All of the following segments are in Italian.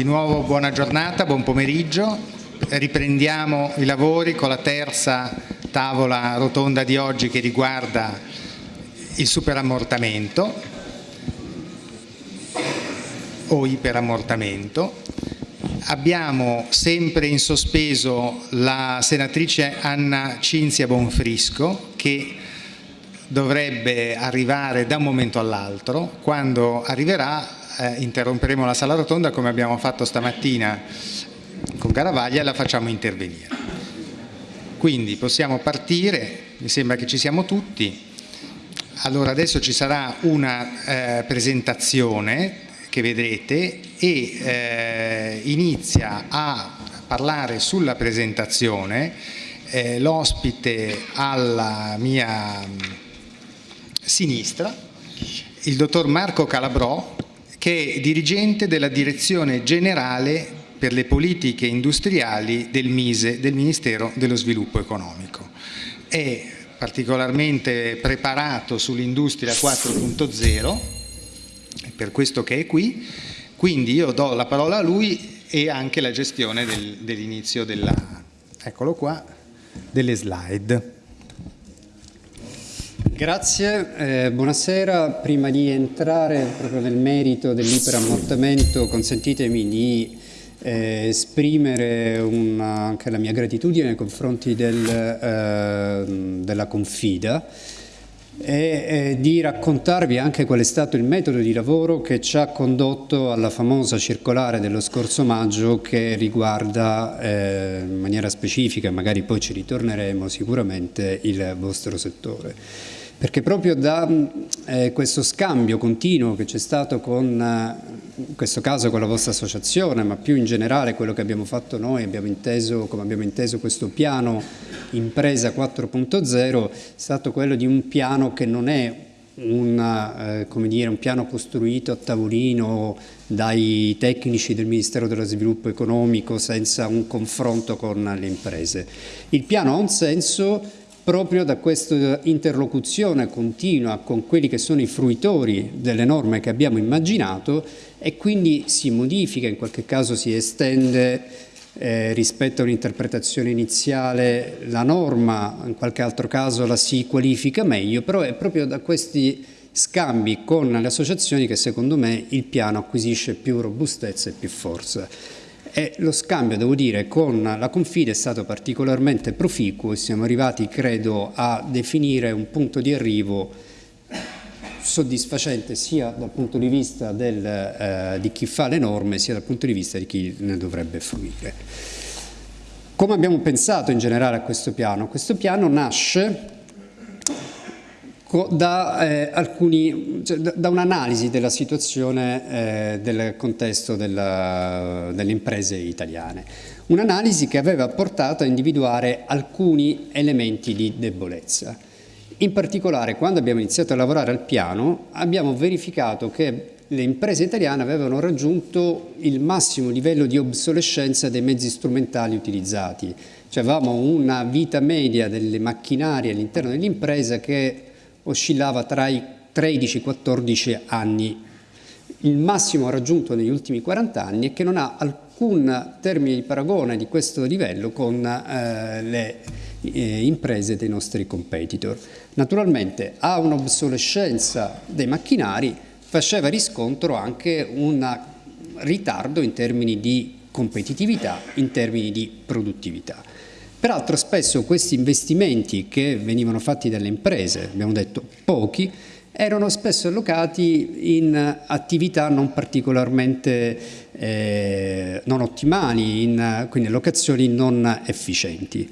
di nuovo buona giornata, buon pomeriggio. Riprendiamo i lavori con la terza tavola rotonda di oggi che riguarda il superammortamento o iperammortamento. Abbiamo sempre in sospeso la senatrice Anna Cinzia Bonfrisco che dovrebbe arrivare da un momento all'altro. Quando arriverà eh, interromperemo la sala rotonda come abbiamo fatto stamattina con Caravaglia e la facciamo intervenire. Quindi possiamo partire, mi sembra che ci siamo tutti. Allora adesso ci sarà una eh, presentazione che vedrete e eh, inizia a parlare sulla presentazione eh, l'ospite alla mia mm, sinistra, il dottor Marco Calabrò, che è dirigente della Direzione Generale per le politiche industriali del MISE, del Ministero dello Sviluppo Economico. È particolarmente preparato sull'industria 4.0, è per questo che è qui, quindi io do la parola a lui e anche la gestione del, dell'inizio della, eccolo qua, delle slide. Grazie, eh, buonasera. Prima di entrare proprio nel merito dell'iperammortamento consentitemi di eh, esprimere una, anche la mia gratitudine nei confronti del, eh, della Confida e di raccontarvi anche qual è stato il metodo di lavoro che ci ha condotto alla famosa circolare dello scorso maggio che riguarda eh, in maniera specifica, magari poi ci ritorneremo sicuramente, il vostro settore perché proprio da eh, questo scambio continuo che c'è stato con, eh, in questo caso con la vostra associazione, ma più in generale quello che abbiamo fatto noi, abbiamo inteso, come abbiamo inteso questo piano impresa 4.0, è stato quello di un piano che non è una, eh, dire, un piano costruito a tavolino dai tecnici del Ministero dello Sviluppo Economico senza un confronto con le imprese. Il piano ha un senso proprio da questa interlocuzione continua con quelli che sono i fruitori delle norme che abbiamo immaginato e quindi si modifica, in qualche caso si estende eh, rispetto a un'interpretazione iniziale la norma, in qualche altro caso la si qualifica meglio, però è proprio da questi scambi con le associazioni che secondo me il piano acquisisce più robustezza e più forza. E lo scambio, devo dire, con la Confide è stato particolarmente proficuo e siamo arrivati, credo, a definire un punto di arrivo soddisfacente sia dal punto di vista del, eh, di chi fa le norme sia dal punto di vista di chi ne dovrebbe fruire. Come abbiamo pensato in generale a questo piano? Questo piano nasce da, eh, cioè, da, da un'analisi della situazione eh, del contesto della, delle imprese italiane. Un'analisi che aveva portato a individuare alcuni elementi di debolezza. In particolare, quando abbiamo iniziato a lavorare al piano, abbiamo verificato che le imprese italiane avevano raggiunto il massimo livello di obsolescenza dei mezzi strumentali utilizzati. Cioè avevamo una vita media delle macchinari all'interno dell'impresa che oscillava tra i 13-14 anni. Il massimo raggiunto negli ultimi 40 anni è che non ha alcun termine di paragone di questo livello con eh, le eh, imprese dei nostri competitor. Naturalmente ha un'obsolescenza dei macchinari, faceva riscontro anche un ritardo in termini di competitività, in termini di produttività. Peraltro spesso questi investimenti che venivano fatti dalle imprese, abbiamo detto pochi, erano spesso allocati in attività non particolarmente eh, non ottimali, in, quindi locazioni non efficienti.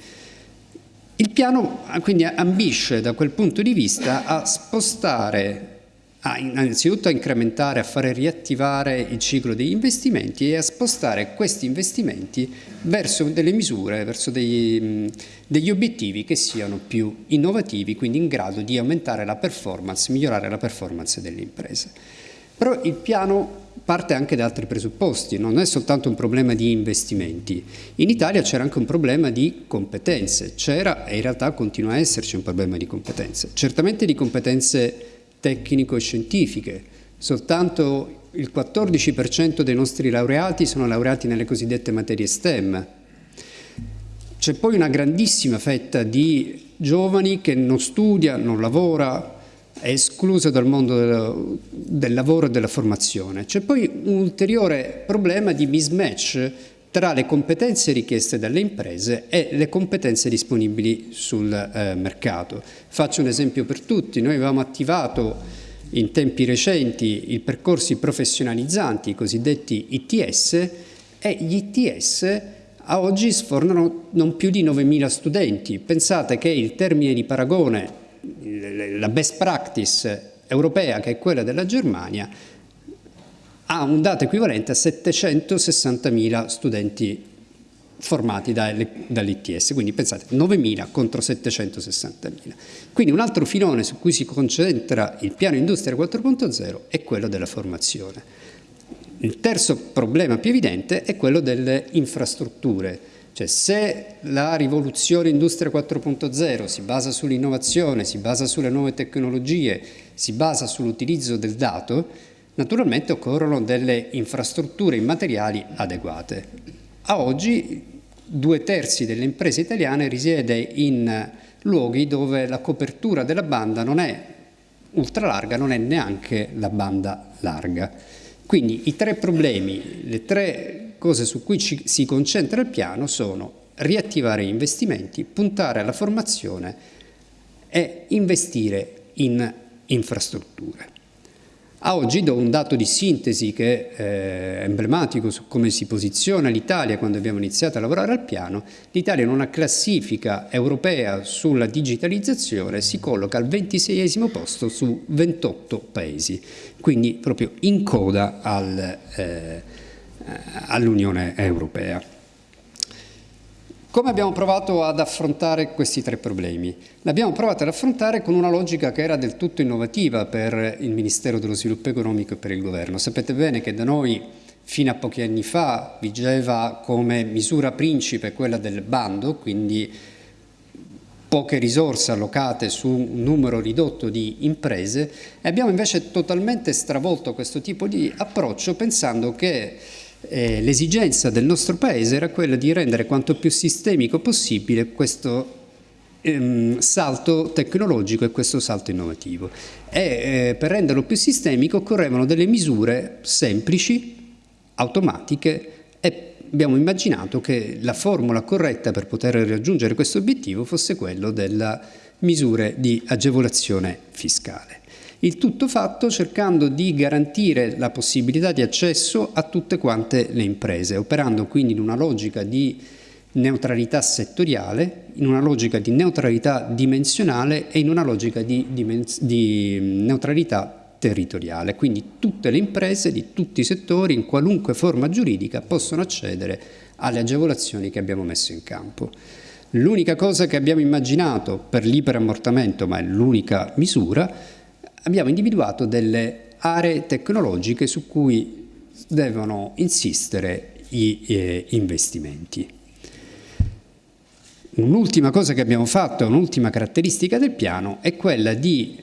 Il piano quindi ambisce da quel punto di vista a spostare a, innanzitutto a incrementare, a fare riattivare il ciclo degli investimenti e a spostare questi investimenti verso delle misure, verso degli, degli obiettivi che siano più innovativi, quindi in grado di aumentare la performance, migliorare la performance delle imprese. Però il piano parte anche da altri presupposti, non è soltanto un problema di investimenti. In Italia c'era anche un problema di competenze, c'era e in realtà continua a esserci un problema di competenze. Certamente di competenze tecnico-scientifiche, soltanto il 14% dei nostri laureati sono laureati nelle cosiddette materie STEM. C'è poi una grandissima fetta di giovani che non studia, non lavora, è escluso dal mondo del, del lavoro e della formazione. C'è poi un ulteriore problema di mismatch tra le competenze richieste dalle imprese e le competenze disponibili sul eh, mercato. Faccio un esempio per tutti, noi avevamo attivato in tempi recenti i percorsi professionalizzanti, i cosiddetti ITS, e gli ITS a oggi sfornano non più di 9.000 studenti. Pensate che il termine di paragone, la best practice europea, che è quella della Germania, ha un dato equivalente a 760.000 studenti formati dall'ITS, quindi pensate 9.000 contro 760.000. Quindi un altro filone su cui si concentra il piano Industria 4.0 è quello della formazione. Il terzo problema più evidente è quello delle infrastrutture, cioè se la rivoluzione Industria 4.0 si basa sull'innovazione, si basa sulle nuove tecnologie, si basa sull'utilizzo del dato, naturalmente occorrono delle infrastrutture immateriali adeguate. A oggi due terzi delle imprese italiane risiede in luoghi dove la copertura della banda non è ultra larga, non è neanche la banda larga. Quindi i tre problemi, le tre cose su cui ci, si concentra il piano sono riattivare gli investimenti, puntare alla formazione e investire in infrastrutture. A oggi do un dato di sintesi che è emblematico su come si posiziona l'Italia quando abbiamo iniziato a lavorare al piano. L'Italia in una classifica europea sulla digitalizzazione si colloca al 26 posto su 28 paesi, quindi proprio in coda al, eh, all'Unione Europea. Come abbiamo provato ad affrontare questi tre problemi? L'abbiamo provato ad affrontare con una logica che era del tutto innovativa per il Ministero dello Sviluppo Economico e per il Governo. Sapete bene che da noi fino a pochi anni fa vigeva come misura principe quella del bando, quindi poche risorse allocate su un numero ridotto di imprese e abbiamo invece totalmente stravolto questo tipo di approccio pensando che eh, l'esigenza del nostro Paese era quella di rendere quanto più sistemico possibile questo ehm, salto tecnologico e questo salto innovativo. E eh, per renderlo più sistemico occorrevano delle misure semplici, automatiche e abbiamo immaginato che la formula corretta per poter raggiungere questo obiettivo fosse quello delle misure di agevolazione fiscale. Il tutto fatto cercando di garantire la possibilità di accesso a tutte quante le imprese, operando quindi in una logica di neutralità settoriale, in una logica di neutralità dimensionale e in una logica di, di neutralità territoriale. Quindi tutte le imprese di tutti i settori, in qualunque forma giuridica, possono accedere alle agevolazioni che abbiamo messo in campo. L'unica cosa che abbiamo immaginato per l'iperammortamento, ma è l'unica misura, abbiamo individuato delle aree tecnologiche su cui devono insistere gli eh, investimenti. Un'ultima cosa che abbiamo fatto, un'ultima caratteristica del piano, è quella di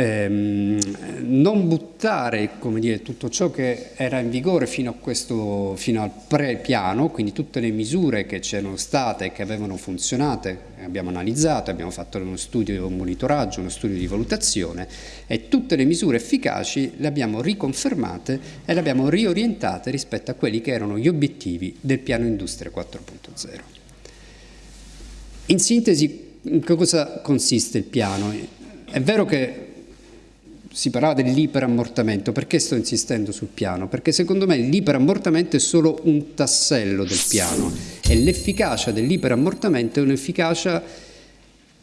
ehm, non buttare dire, tutto ciò che era in vigore fino, questo, fino al pre-piano, quindi tutte le misure che c'erano state e che avevano funzionato, abbiamo analizzato, abbiamo fatto uno studio di monitoraggio, uno studio di valutazione e tutte le misure efficaci le abbiamo riconfermate e le abbiamo riorientate rispetto a quelli che erano gli obiettivi del piano Industria 4.0. In sintesi, in cosa consiste il piano? È vero che si parlava dell'iperammortamento, perché sto insistendo sul piano? Perché secondo me l'iperammortamento è solo un tassello del piano e l'efficacia dell'iperammortamento è un'efficacia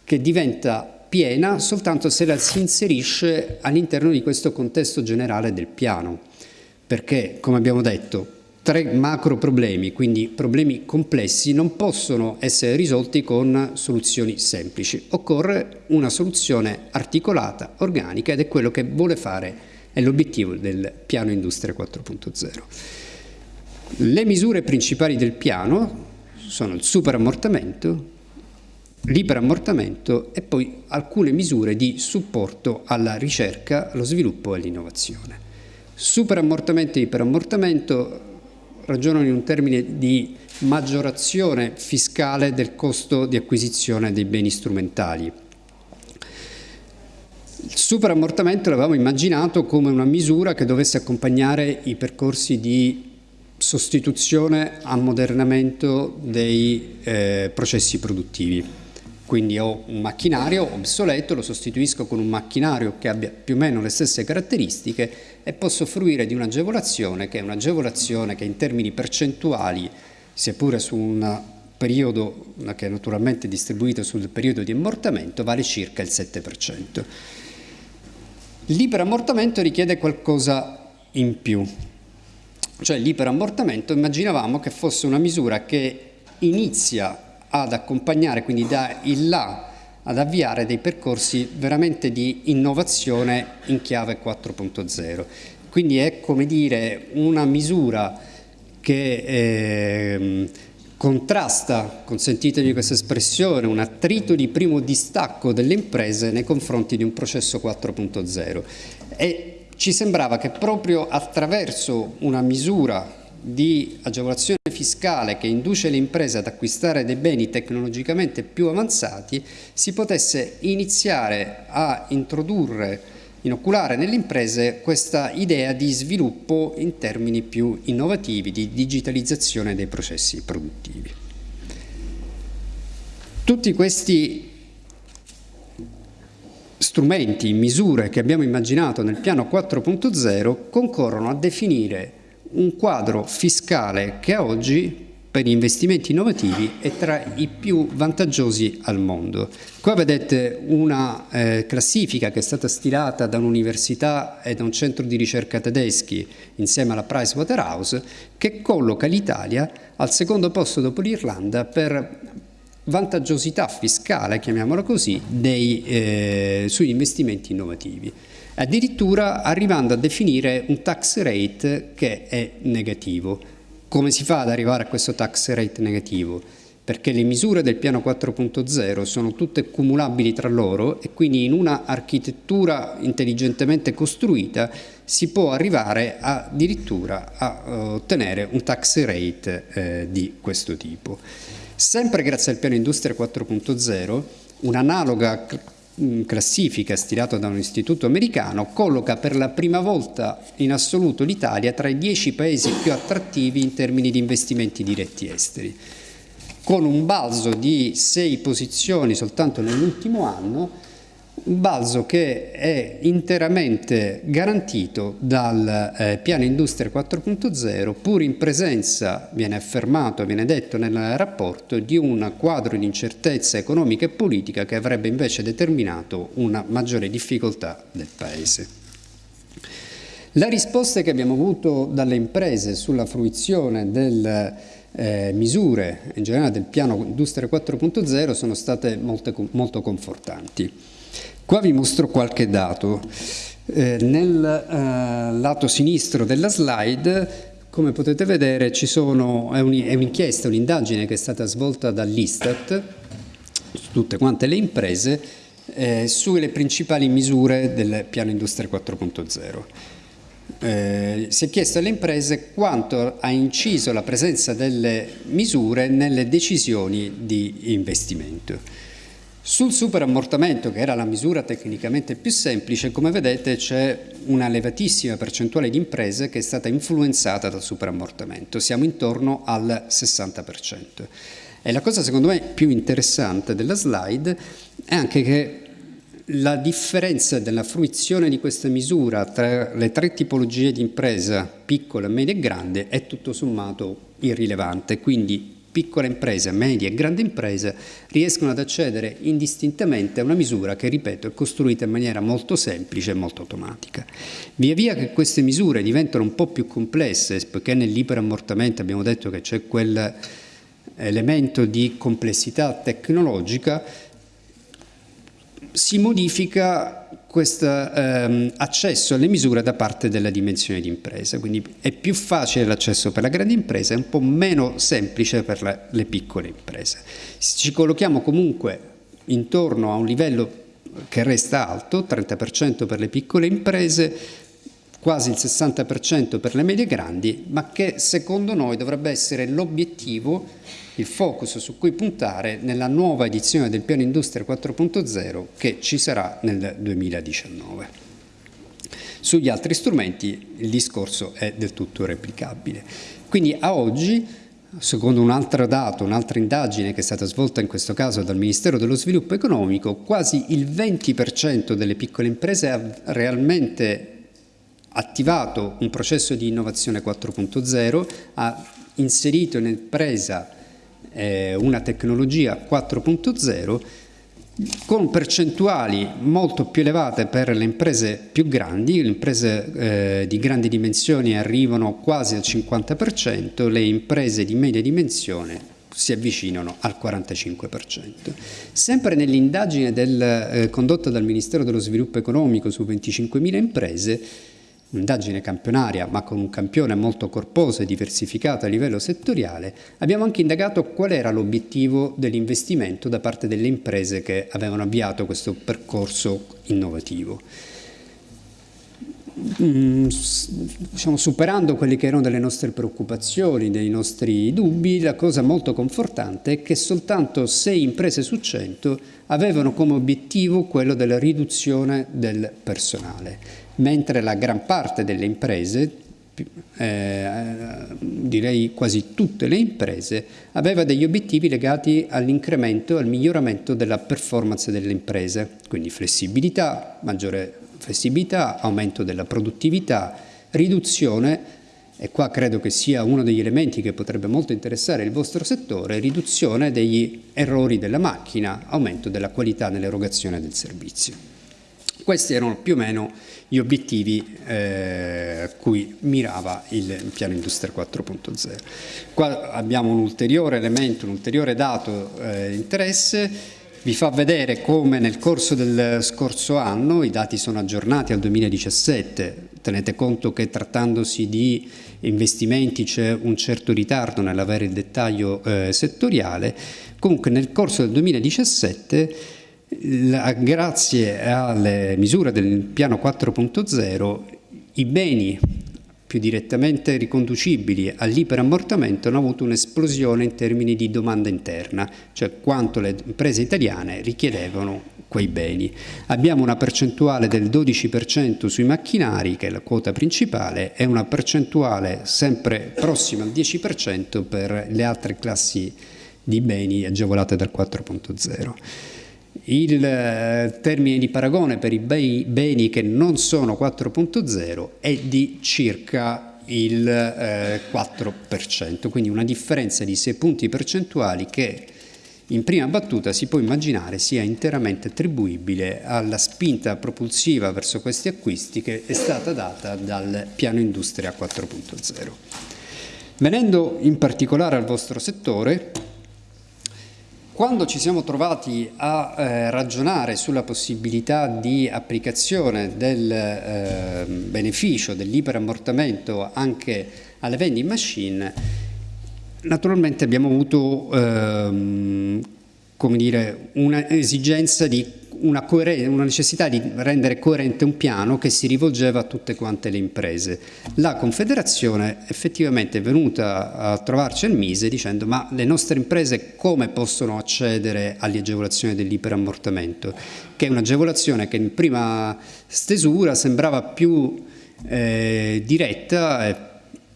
che diventa piena soltanto se la si inserisce all'interno di questo contesto generale del piano, perché come abbiamo detto tre macro problemi, quindi problemi complessi, non possono essere risolti con soluzioni semplici. Occorre una soluzione articolata, organica ed è quello che vuole fare, è l'obiettivo del piano Industria 4.0. Le misure principali del piano sono il superammortamento, l'iperammortamento e poi alcune misure di supporto alla ricerca, allo sviluppo e all'innovazione. Superammortamento e iperammortamento ragionano in un termine di maggiorazione fiscale del costo di acquisizione dei beni strumentali. Il superammortamento l'avevamo immaginato come una misura che dovesse accompagnare i percorsi di sostituzione, ammodernamento dei eh, processi produttivi. Quindi ho un macchinario obsoleto, lo sostituisco con un macchinario che abbia più o meno le stesse caratteristiche e posso fruire di un'agevolazione che è un'agevolazione che in termini percentuali, seppure su un periodo che è naturalmente distribuito sul periodo di ammortamento, vale circa il 7%. L'iperammortamento richiede qualcosa in più, cioè l'iperammortamento immaginavamo che fosse una misura che inizia ad accompagnare, quindi da il là ad avviare dei percorsi veramente di innovazione in chiave 4.0. Quindi è come dire una misura che eh, contrasta, consentitemi questa espressione, un attrito di primo distacco delle imprese nei confronti di un processo 4.0 e ci sembrava che proprio attraverso una misura di agevolazione fiscale che induce le imprese ad acquistare dei beni tecnologicamente più avanzati si potesse iniziare a introdurre, inoculare nelle imprese questa idea di sviluppo in termini più innovativi, di digitalizzazione dei processi produttivi. Tutti questi strumenti, misure che abbiamo immaginato nel piano 4.0 concorrono a definire un quadro fiscale che oggi per gli investimenti innovativi è tra i più vantaggiosi al mondo. Qua vedete una eh, classifica che è stata stilata da un'università e da un centro di ricerca tedeschi insieme alla Pricewaterhouse che colloca l'Italia al secondo posto dopo l'Irlanda per vantaggiosità fiscale, chiamiamola così, dei, eh, sugli investimenti innovativi addirittura arrivando a definire un tax rate che è negativo. Come si fa ad arrivare a questo tax rate negativo? Perché le misure del piano 4.0 sono tutte cumulabili tra loro e quindi in una architettura intelligentemente costruita si può arrivare addirittura a uh, ottenere un tax rate eh, di questo tipo. Sempre grazie al piano Industria 4.0, un'analoga classifica stilata da un istituto americano colloca per la prima volta in assoluto l'Italia tra i dieci paesi più attrattivi in termini di investimenti diretti esteri, con un balzo di sei posizioni soltanto nell'ultimo anno balzo che è interamente garantito dal eh, piano Industria 4.0 pur in presenza, viene affermato, viene detto nel rapporto, di un quadro di incertezza economica e politica che avrebbe invece determinato una maggiore difficoltà del Paese. La risposta che abbiamo avuto dalle imprese sulla fruizione delle eh, misure, in generale del piano Industria 4.0, sono state molte, molto confortanti. Qua vi mostro qualche dato. Eh, nel eh, lato sinistro della slide come potete vedere sono, è un'inchiesta, un'indagine che è stata svolta dall'Istat su tutte quante le imprese eh, sulle principali misure del piano Industria 4.0. Eh, si è chiesto alle imprese quanto ha inciso la presenza delle misure nelle decisioni di investimento. Sul superammortamento, che era la misura tecnicamente più semplice, come vedete c'è una elevatissima percentuale di imprese che è stata influenzata dal superammortamento, siamo intorno al 60%. E la cosa secondo me più interessante della slide è anche che la differenza della fruizione di questa misura tra le tre tipologie di impresa, piccola, media e grande, è tutto sommato irrilevante, quindi piccole imprese, medie e grandi imprese riescono ad accedere indistintamente a una misura che, ripeto, è costruita in maniera molto semplice e molto automatica. Via via che queste misure diventano un po' più complesse, poiché nell'iperammortamento abbiamo detto che c'è quell'elemento di complessità tecnologica, si modifica questo ehm, accesso alle misure da parte della dimensione di impresa, quindi è più facile l'accesso per la grande impresa e un po' meno semplice per la, le piccole imprese. Ci collochiamo comunque intorno a un livello che resta alto, 30% per le piccole imprese, quasi il 60% per le medie grandi, ma che secondo noi dovrebbe essere l'obiettivo, il focus su cui puntare nella nuova edizione del Piano Industria 4.0 che ci sarà nel 2019. Sugli altri strumenti il discorso è del tutto replicabile. Quindi a oggi, secondo un altro dato, un'altra indagine che è stata svolta in questo caso dal Ministero dello Sviluppo Economico, quasi il 20% delle piccole imprese ha realmente attivato un processo di innovazione 4.0, ha inserito in impresa eh, una tecnologia 4.0 con percentuali molto più elevate per le imprese più grandi, le imprese eh, di grandi dimensioni arrivano quasi al 50%, le imprese di media dimensione si avvicinano al 45%. Sempre nell'indagine eh, condotta dal Ministero dello Sviluppo Economico su 25.000 imprese, un'indagine campionaria ma con un campione molto corposo e diversificato a livello settoriale, abbiamo anche indagato qual era l'obiettivo dell'investimento da parte delle imprese che avevano avviato questo percorso innovativo. Mm, diciamo, superando quelle che erano delle nostre preoccupazioni, dei nostri dubbi, la cosa molto confortante è che soltanto 6 imprese su 100 avevano come obiettivo quello della riduzione del personale mentre la gran parte delle imprese, eh, direi quasi tutte le imprese, aveva degli obiettivi legati all'incremento, al miglioramento della performance delle imprese, quindi flessibilità, maggiore flessibilità, aumento della produttività, riduzione e qua credo che sia uno degli elementi che potrebbe molto interessare il vostro settore, riduzione degli errori della macchina, aumento della qualità nell'erogazione del servizio. Questi erano più o meno gli obiettivi eh, a cui mirava il piano Industria 4.0. Qua abbiamo un ulteriore elemento, un ulteriore dato eh, interesse, vi fa vedere come nel corso del scorso anno, i dati sono aggiornati al 2017, tenete conto che trattandosi di investimenti c'è un certo ritardo nell'avere il dettaglio eh, settoriale, comunque nel corso del 2017 la, grazie alle misure del piano 4.0 i beni più direttamente riconducibili all'iperammortamento hanno avuto un'esplosione in termini di domanda interna, cioè quanto le imprese italiane richiedevano quei beni. Abbiamo una percentuale del 12% sui macchinari, che è la quota principale, e una percentuale sempre prossima al 10% per le altre classi di beni agevolate dal 4.0. Il eh, termine di paragone per i beni che non sono 4.0 è di circa il 4%, eh, quindi una differenza di 6 punti percentuali che in prima battuta si può immaginare sia interamente attribuibile alla spinta propulsiva verso questi acquisti che è stata data dal piano Industria 4.0. Venendo in particolare al vostro settore, quando ci siamo trovati a eh, ragionare sulla possibilità di applicazione del eh, beneficio dell'iperammortamento anche alle vending machine, naturalmente abbiamo avuto ehm, come dire, un'esigenza di una, una, necessità di rendere coerente un piano che si rivolgeva a tutte quante le imprese. La Confederazione effettivamente è venuta a trovarci al Mise dicendo ma le nostre imprese come possono accedere alle agevolazioni dell'iperammortamento? Che è un'agevolazione che in prima stesura sembrava più eh, diretta e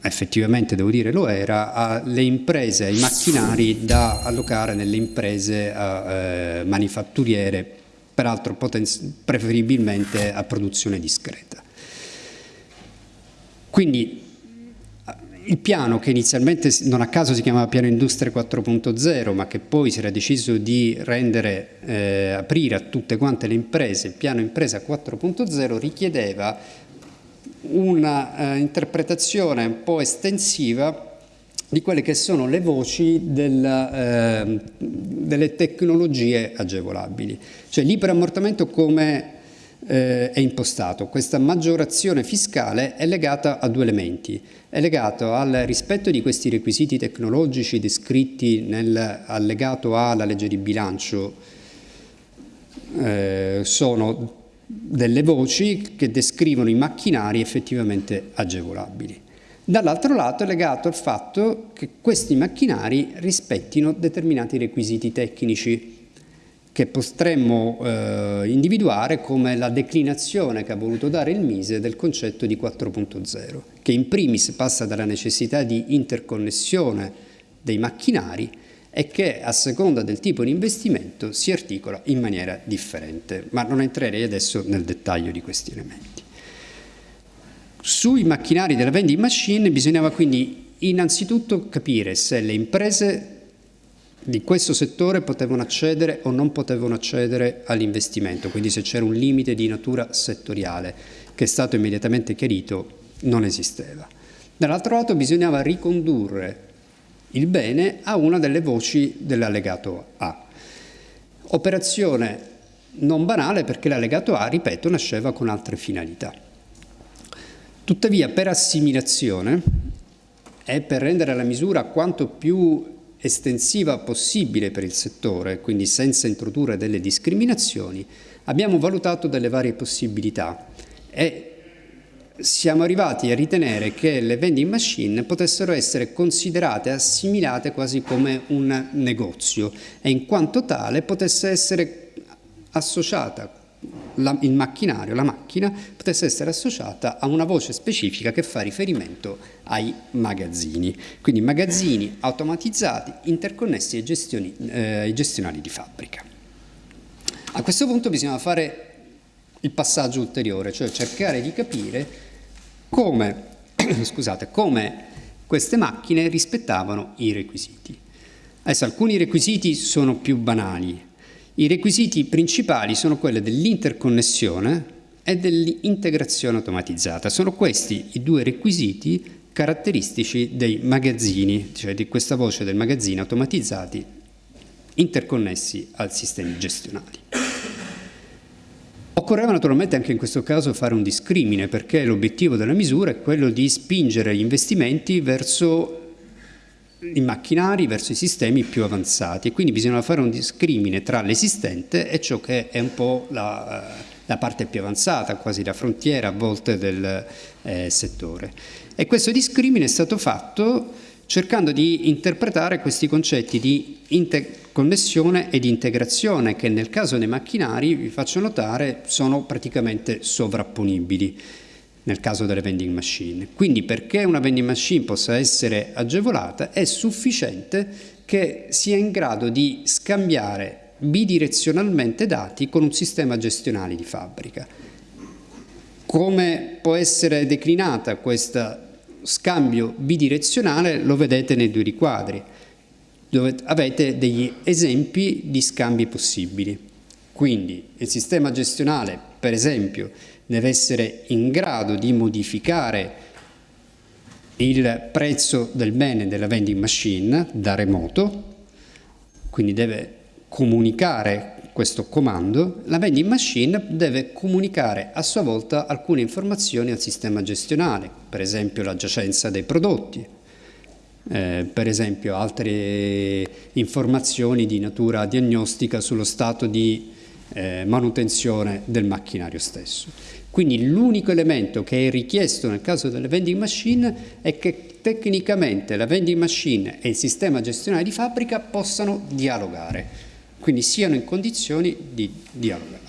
effettivamente devo dire lo era, alle imprese, ai macchinari da allocare nelle imprese eh, manifatturiere peraltro preferibilmente a produzione discreta. Quindi il piano che inizialmente non a caso si chiamava piano industria 4.0 ma che poi si era deciso di rendere, eh, aprire a tutte quante le imprese, il piano impresa 4.0 richiedeva una eh, interpretazione un po' estensiva di quelle che sono le voci della, eh, delle tecnologie agevolabili. Cioè l'iperammortamento come eh, è impostato? Questa maggiorazione fiscale è legata a due elementi. È legato al rispetto di questi requisiti tecnologici descritti nell'allegato alla legge di bilancio, eh, sono delle voci che descrivono i macchinari effettivamente agevolabili. Dall'altro lato è legato al fatto che questi macchinari rispettino determinati requisiti tecnici che potremmo eh, individuare come la declinazione che ha voluto dare il Mise del concetto di 4.0, che in primis passa dalla necessità di interconnessione dei macchinari e che a seconda del tipo di investimento si articola in maniera differente, ma non entrerei adesso nel dettaglio di questi elementi. Sui macchinari della vending machine bisognava quindi innanzitutto capire se le imprese di questo settore potevano accedere o non potevano accedere all'investimento, quindi se c'era un limite di natura settoriale che è stato immediatamente chiarito non esisteva. Dall'altro lato bisognava ricondurre il bene a una delle voci dell'allegato A. Operazione non banale perché l'allegato A, ripeto, nasceva con altre finalità. Tuttavia per assimilazione e per rendere la misura quanto più estensiva possibile per il settore, quindi senza introdurre delle discriminazioni, abbiamo valutato delle varie possibilità e siamo arrivati a ritenere che le vending machine potessero essere considerate, assimilate quasi come un negozio e in quanto tale potesse essere associata la, il macchinario, la macchina, potesse essere associata a una voce specifica che fa riferimento ai magazzini, quindi magazzini automatizzati interconnessi ai, gestioni, eh, ai gestionali di fabbrica. A questo punto bisogna fare il passaggio ulteriore, cioè cercare di capire come, scusate, come queste macchine rispettavano i requisiti. Adesso alcuni requisiti sono più banali, i requisiti principali sono quelli dell'interconnessione e dell'integrazione automatizzata. Sono questi i due requisiti caratteristici dei magazzini, cioè di questa voce del magazzino automatizzati interconnessi al sistemi gestionali. Occorreva naturalmente anche in questo caso fare un discrimine perché l'obiettivo della misura è quello di spingere gli investimenti verso i macchinari, verso i sistemi più avanzati e quindi bisogna fare un discrimine tra l'esistente e ciò che è un po' la, eh, la parte più avanzata, quasi la frontiera a volte del eh, settore. E questo discrimine è stato fatto cercando di interpretare questi concetti di interconnessione e di integrazione che nel caso dei macchinari, vi faccio notare, sono praticamente sovrapponibili nel caso delle vending machine. Quindi perché una vending machine possa essere agevolata è sufficiente che sia in grado di scambiare bidirezionalmente dati con un sistema gestionale di fabbrica. Come può essere declinata questa scambio bidirezionale lo vedete nei due riquadri, dove avete degli esempi di scambi possibili. Quindi il sistema gestionale, per esempio, deve essere in grado di modificare il prezzo del bene della vending machine da remoto, quindi deve comunicare questo comando, la vending machine deve comunicare a sua volta alcune informazioni al sistema gestionale, per esempio la giacenza dei prodotti, eh, per esempio altre informazioni di natura diagnostica sullo stato di eh, manutenzione del macchinario stesso. Quindi l'unico elemento che è richiesto nel caso delle vending machine è che tecnicamente la vending machine e il sistema gestionale di fabbrica possano dialogare quindi siano in condizioni di dialogare.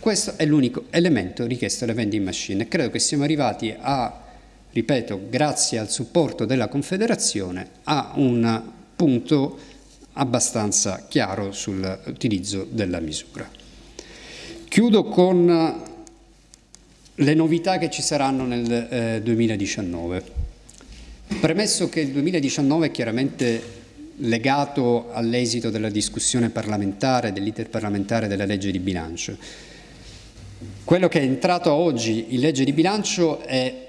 Questo è l'unico elemento richiesto alle vending machine credo che siamo arrivati a, ripeto, grazie al supporto della Confederazione, a un punto abbastanza chiaro sull'utilizzo della misura. Chiudo con le novità che ci saranno nel eh, 2019. Premesso che il 2019 è chiaramente legato all'esito della discussione parlamentare, dell'iter parlamentare della legge di bilancio. Quello che è entrato oggi in legge di bilancio è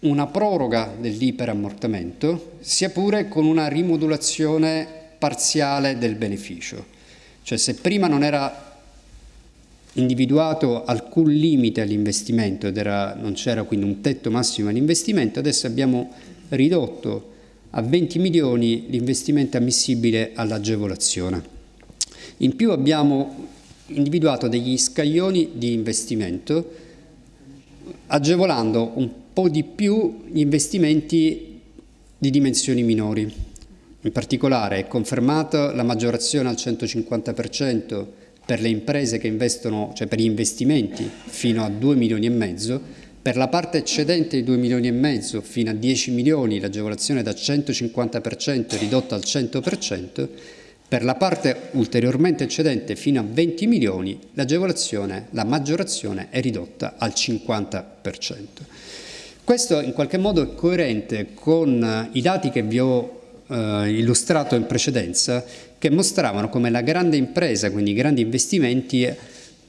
una proroga dell'iperammortamento, sia pure con una rimodulazione parziale del beneficio. Cioè se prima non era individuato alcun limite all'investimento ed non c'era quindi un tetto massimo all'investimento, adesso abbiamo ridotto a 20 milioni l'investimento ammissibile all'agevolazione. In più abbiamo individuato degli scaglioni di investimento agevolando un po' di più gli investimenti di dimensioni minori. In particolare è confermata la maggiorazione al 150% per le imprese che investono, cioè per gli investimenti fino a 2 milioni e mezzo, per la parte eccedente di 2 milioni e mezzo fino a 10 milioni l'agevolazione da 150% è ridotta al 100%, per la parte ulteriormente eccedente fino a 20 milioni l'agevolazione, la maggiorazione è ridotta al 50%. Questo in qualche modo è coerente con i dati che vi ho eh, illustrato in precedenza che mostravano come la grande impresa, quindi i grandi investimenti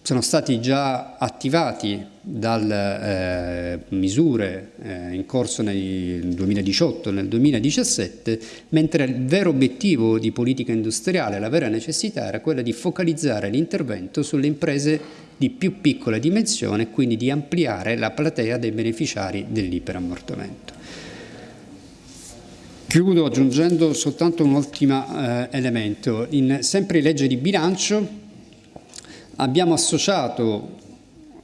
sono stati già attivati dalle eh, misure eh, in corso nel 2018 e nel 2017, mentre il vero obiettivo di politica industriale, la vera necessità era quella di focalizzare l'intervento sulle imprese di più piccola dimensione e quindi di ampliare la platea dei beneficiari dell'iperammortamento. Chiudo aggiungendo soltanto un ultimo eh, elemento. In, sempre legge di bilancio abbiamo associato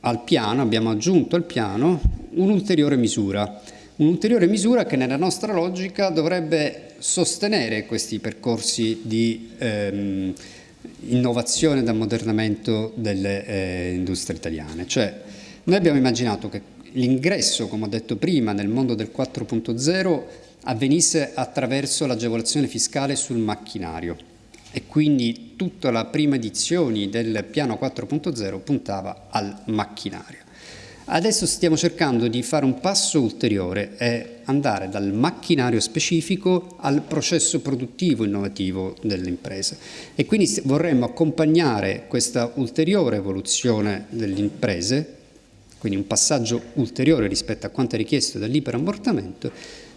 al piano, abbiamo aggiunto al piano un'ulteriore misura, un'ulteriore misura che nella nostra logica dovrebbe sostenere questi percorsi di ehm, innovazione ed ammodernamento delle eh, industrie italiane. Cioè, noi abbiamo immaginato che l'ingresso, come ho detto prima, nel mondo del 4.0 avvenisse attraverso l'agevolazione fiscale sul macchinario e quindi tutta la prima edizione del piano 4.0 puntava al macchinario. Adesso stiamo cercando di fare un passo ulteriore e andare dal macchinario specifico al processo produttivo innovativo delle imprese e quindi vorremmo accompagnare questa ulteriore evoluzione delle imprese, quindi un passaggio ulteriore rispetto a quanto è richiesto dall'iperammortamento,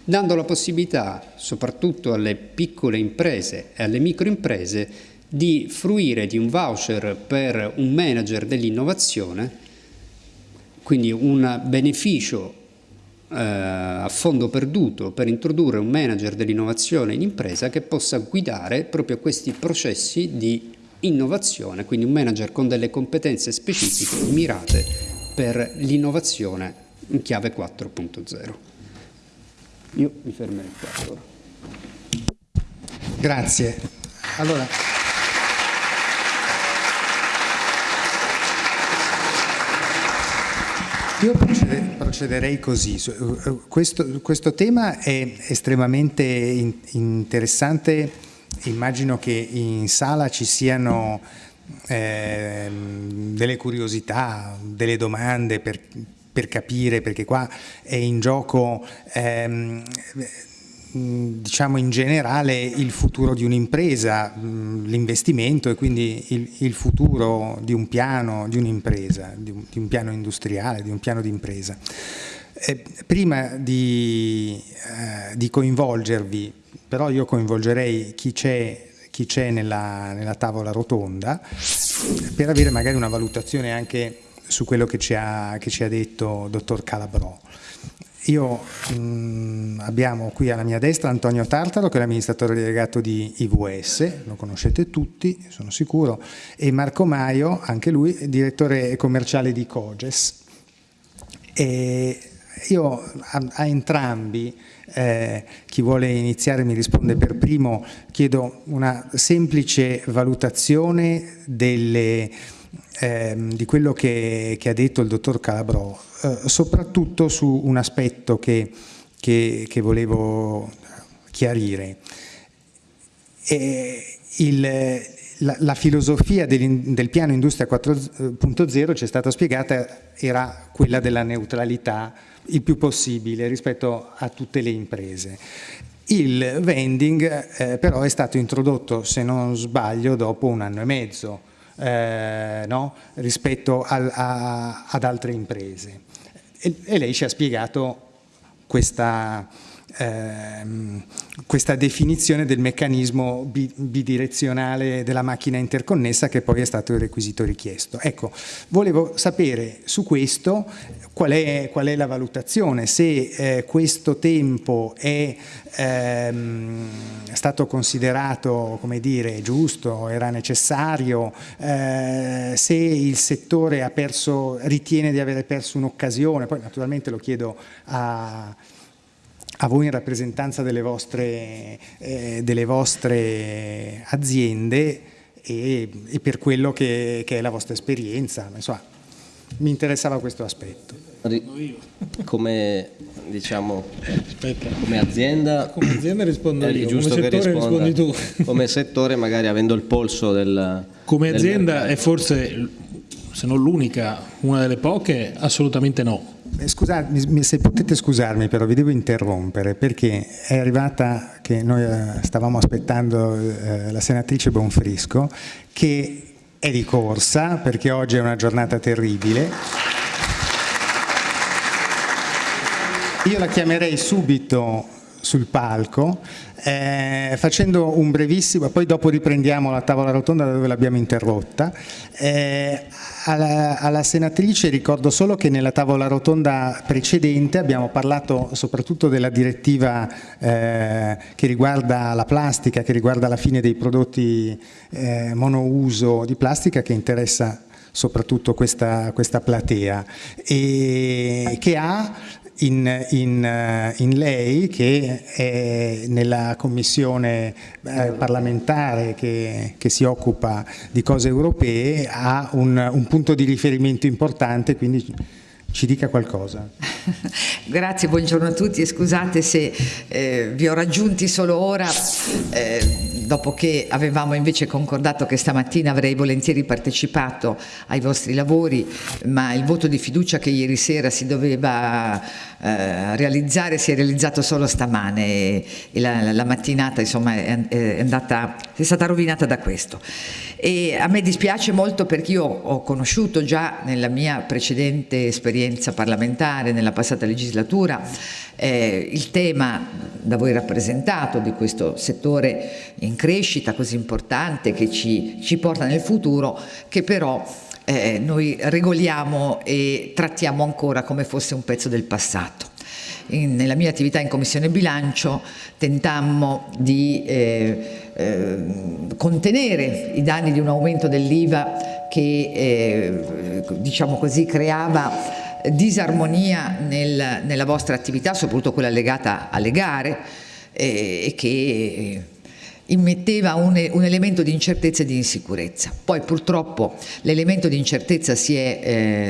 dando la possibilità soprattutto alle piccole imprese e alle microimprese di fruire di un voucher per un manager dell'innovazione, quindi un beneficio eh, a fondo perduto per introdurre un manager dell'innovazione in impresa che possa guidare proprio questi processi di innovazione, quindi un manager con delle competenze specifiche mirate per l'innovazione in chiave 4.0. Io mi fermerei qua. Allora. Grazie. Allora, io procederei così. Eh, questo, questo tema è estremamente interessante. Immagino che in sala ci siano eh, delle curiosità, delle domande per, per capire, perché qua è in gioco ehm, diciamo in generale il futuro di un'impresa, l'investimento e quindi il, il, futuro di un piano, di un'impresa, di, di, un piano industriale, di un piano di impresa. Eh, prima di, eh, di, coinvolgervi, però io coinvolgerei chi c'è nella, nella tavola rotonda per avere magari una valutazione anche su quello che ci ha, che ci ha detto dottor Calabrò. Io mh, mm, abbiamo qui alla mia destra Antonio Tartaro che è l'amministratore delegato di IVS, lo conoscete tutti, sono sicuro, e Marco Maio, anche lui, direttore commerciale di Coges. E io a, a entrambi, eh, chi vuole iniziare mi risponde per primo, chiedo una semplice valutazione delle ehm, di quello che, che, ha detto il dottor Calabrò, eh, soprattutto su un aspetto che, che, che volevo chiarire. Il, la, la, filosofia del, del, piano Industria 4.0 ci è stata spiegata era quella della neutralità il più possibile rispetto a tutte le imprese. Il vending eh, però è stato introdotto, se non sbaglio, dopo un anno e mezzo eh, no? rispetto al, a, ad altre imprese. E, e, lei ci ha spiegato questa, ehm, questa definizione del meccanismo bidirezionale della macchina interconnessa che poi è stato il requisito richiesto. Ecco, volevo sapere su questo qual è, qual è la valutazione, se eh, questo tempo è ehm, stato considerato come dire, giusto, era necessario, eh, se il settore ha perso, ritiene di avere perso un'occasione, poi naturalmente lo chiedo a a voi in rappresentanza delle vostre, eh, delle vostre aziende e, e, per quello che, che, è la vostra esperienza. Insomma, mi interessava questo aspetto. Come, diciamo, come azienda, come azienda rispondo io, come settore rispondi tu. Come settore magari avendo il polso del... Come azienda è forse, se non l'unica, una delle poche, assolutamente no scusate, se potete scusarmi però vi devo interrompere perché è arrivata che noi eh, stavamo aspettando eh, la senatrice Bonfrisco che è di corsa perché oggi è una giornata terribile. Io la chiamerei subito sul palco eh, facendo un brevissimo, poi dopo riprendiamo la tavola rotonda da dove l'abbiamo interrotta. Eh, alla, alla, senatrice ricordo solo che nella tavola rotonda precedente abbiamo parlato soprattutto della direttiva eh, che riguarda la plastica, che riguarda la fine dei prodotti eh, monouso di plastica che interessa soprattutto questa, questa platea e che ha in, in, eh, in, lei che è nella commissione eh, parlamentare che, che, si occupa di cose europee ha un, un punto di riferimento importante quindi ci dica qualcosa. Grazie, buongiorno a tutti e scusate se eh, vi ho raggiunti solo ora, eh, dopo che avevamo invece concordato che stamattina avrei volentieri partecipato ai vostri lavori, ma il voto di fiducia che ieri sera si doveva eh, realizzare si è realizzato solo stamane e, e la, la, mattinata insomma è, è, andata, è stata rovinata da questo. E a me dispiace molto perché io ho conosciuto già nella mia precedente esperienza parlamentare, nella passata legislatura, eh, il tema da voi rappresentato di questo settore in crescita così importante che ci, ci porta nel futuro, che però eh, noi regoliamo e trattiamo ancora come fosse un pezzo del passato. In, nella mia attività in Commissione Bilancio tentammo di eh, eh, contenere i danni di un aumento dell'IVA che eh, diciamo così creava disarmonia nel, nella vostra attività, soprattutto quella legata alle gare eh, e che immetteva un, un, elemento di incertezza e di insicurezza. Poi purtroppo l'elemento di incertezza si è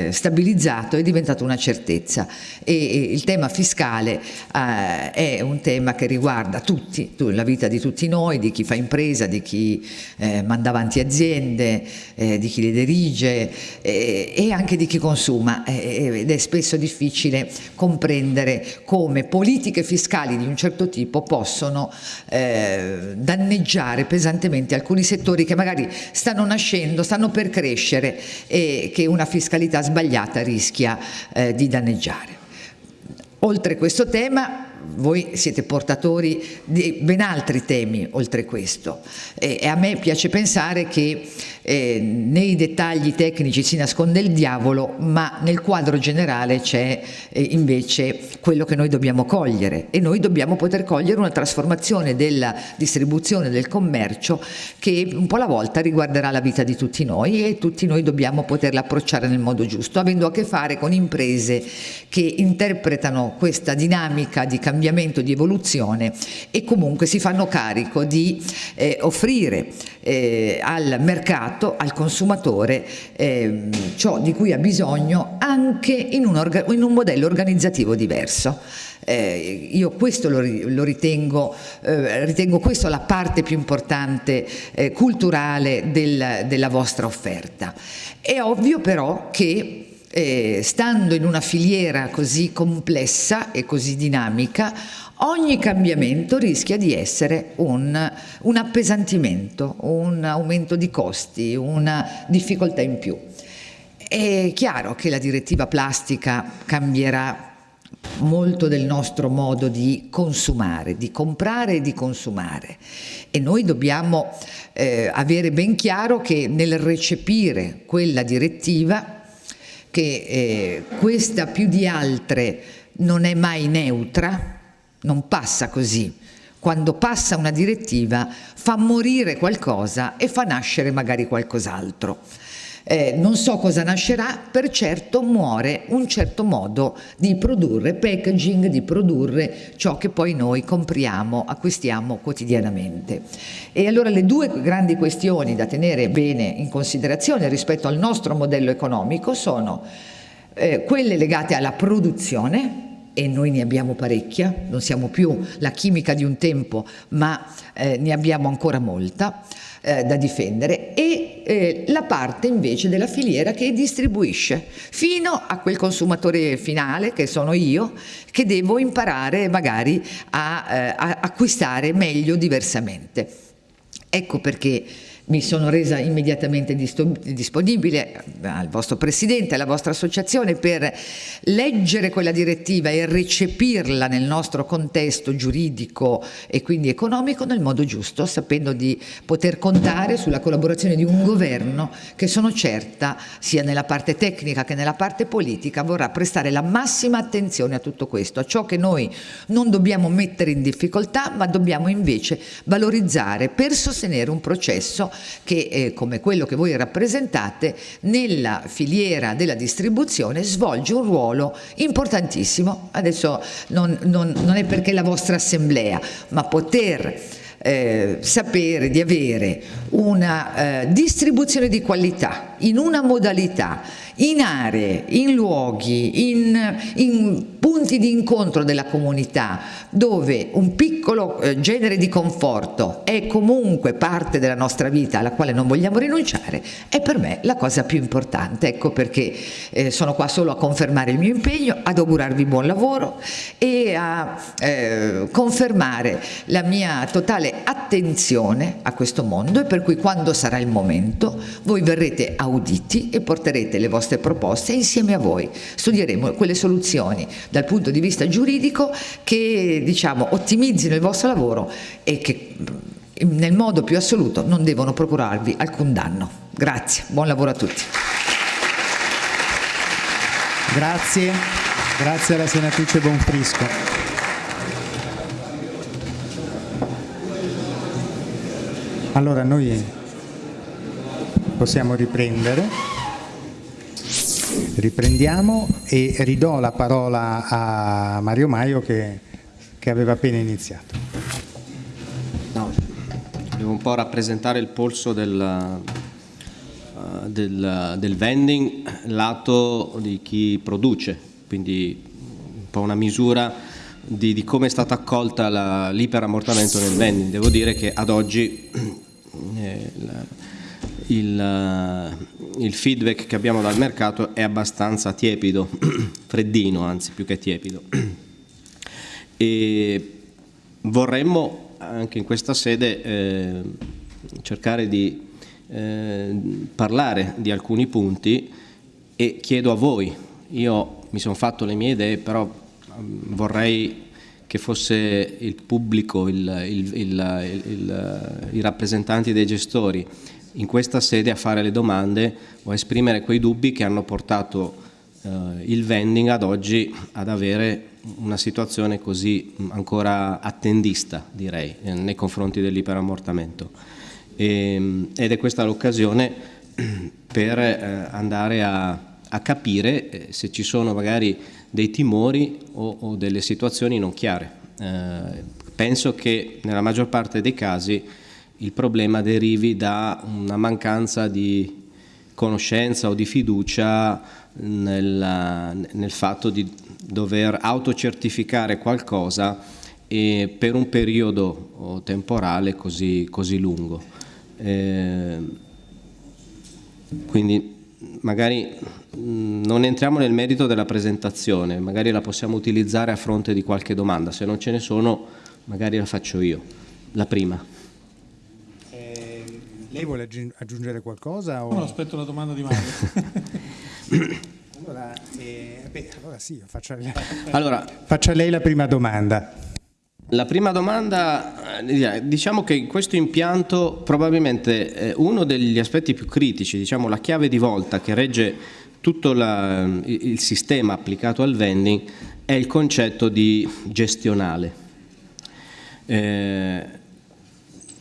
eh, stabilizzato, è diventato una certezza e, e il tema fiscale eh, è un tema che riguarda tutti, la vita di tutti noi, di chi fa impresa, di chi eh, manda avanti aziende, eh, di chi le dirige eh, e anche di chi consuma eh, ed è spesso difficile comprendere come politiche fiscali di un certo tipo possono danneggiare danneggiare pesantemente alcuni settori che magari stanno nascendo, stanno per crescere e che una fiscalità sbagliata rischia eh, di danneggiare. Oltre questo tema voi siete portatori di ben altri temi oltre questo e, a me piace pensare che eh, nei dettagli tecnici si nasconde il diavolo ma nel quadro generale c'è eh, invece quello che noi dobbiamo cogliere. E noi dobbiamo poter cogliere una trasformazione della distribuzione del commercio che un po' alla volta riguarderà la vita di tutti noi e tutti noi dobbiamo poterla approcciare nel modo giusto avendo a che fare con imprese che interpretano questa dinamica di cambiamento, di evoluzione e comunque si fanno carico di eh, offrire eh, al mercato, al consumatore, eh, ciò di cui ha bisogno anche in un, in un modello organizzativo diverso. Eh, io questo lo, lo ritengo, eh, ritengo questo la parte più importante eh, culturale del, della vostra offerta. È ovvio però che eh, stando in una filiera così complessa e così dinamica, ogni cambiamento rischia di essere un, un appesantimento, un aumento di costi, una difficoltà in più. È chiaro che la direttiva plastica cambierà molto del nostro modo di consumare, di comprare e di consumare e noi dobbiamo eh, avere ben chiaro che nel recepire quella direttiva, che eh, questa più di altre non è mai neutra, non passa così, quando passa una direttiva fa morire qualcosa e fa nascere magari qualcos'altro eh, non so cosa nascerà, per certo muore un certo modo di produrre packaging, di produrre ciò che poi noi compriamo, acquistiamo quotidianamente. E allora le due grandi questioni da tenere bene in considerazione rispetto al nostro modello economico sono eh, quelle legate alla produzione, e noi ne abbiamo parecchia, non siamo più la chimica di un tempo, ma eh, ne abbiamo ancora molta, eh, da difendere e eh, la parte invece della filiera che distribuisce fino a quel consumatore finale che sono io che devo imparare magari a, eh, a acquistare meglio diversamente. Ecco perché mi sono resa immediatamente disponibile al vostro Presidente, alla vostra associazione per leggere quella direttiva e recepirla nel nostro contesto giuridico e quindi economico nel modo giusto, sapendo di poter contare sulla collaborazione di un governo che sono certa, sia nella parte tecnica che nella parte politica, vorrà prestare la massima attenzione a tutto questo, a ciò che noi non dobbiamo mettere in difficoltà, ma dobbiamo invece valorizzare per sostenere un processo che eh, come quello che voi rappresentate nella filiera della distribuzione svolge un ruolo importantissimo. Adesso non, non, non è perché la vostra assemblea, ma poter eh, sapere di avere una eh, distribuzione di qualità in una modalità in aree, in luoghi, in, in punti di incontro della comunità dove un piccolo eh, genere di conforto è comunque parte della nostra vita alla quale non vogliamo rinunciare è per me la cosa più importante. Ecco perché eh, sono qua solo a confermare il mio impegno ad augurarvi buon lavoro e a eh, confermare la mia totale attenzione a questo mondo e per cui quando sarà il momento voi verrete auditi e porterete le vostre proposte insieme a voi studieremo quelle soluzioni dal punto di vista giuridico che diciamo, ottimizzino il vostro lavoro e che nel modo più assoluto non devono procurarvi alcun danno. Grazie, buon lavoro a tutti. Grazie, grazie alla senatrice Bonfrisco. Allora noi possiamo riprendere. Riprendiamo e ridò la parola a Mario Maio che, che aveva appena iniziato. No, devo un po' rappresentare il polso del, uh, del, del vending lato di chi produce, quindi un po' una misura di, di come è stata accolta l'iperammortamento nel vending. Devo dire che ad oggi eh, il, eh, il, feedback che abbiamo dal mercato è abbastanza tiepido, freddino anzi più che tiepido. E vorremmo anche in questa sede eh, cercare di eh, parlare di alcuni punti e chiedo a voi, io mi sono fatto le mie idee, però mm, vorrei che fosse il pubblico, il, il, i rappresentanti dei gestori in questa sede a fare le domande o a esprimere quei dubbi che hanno portato eh, il vending ad oggi ad avere una situazione così ancora attendista, direi, eh, nei confronti dell'iperammortamento. E, ed è questa l'occasione per eh, andare a, a capire eh, se ci sono magari dei timori o, o delle situazioni non chiare. Eh, penso che nella maggior parte dei casi il problema derivi da una mancanza di conoscenza o di fiducia nel, nel fatto di dover autocertificare qualcosa per un periodo temporale così, così lungo. Eh, quindi magari non entriamo nel merito della presentazione, magari la possiamo utilizzare a fronte di qualche domanda, se non ce ne sono magari la faccio io, la prima. Lei vuole aggiungere qualcosa? O... No, aspetto la domanda di Mario. allora, Allora, eh, beh, allora sì, faccio, allora, faccio a lei la prima domanda. La prima domanda, eh, diciamo che questo impianto probabilmente è uno degli aspetti più critici, diciamo la chiave di volta che regge tutto la, il sistema applicato al vending è il concetto di gestionale. Eh,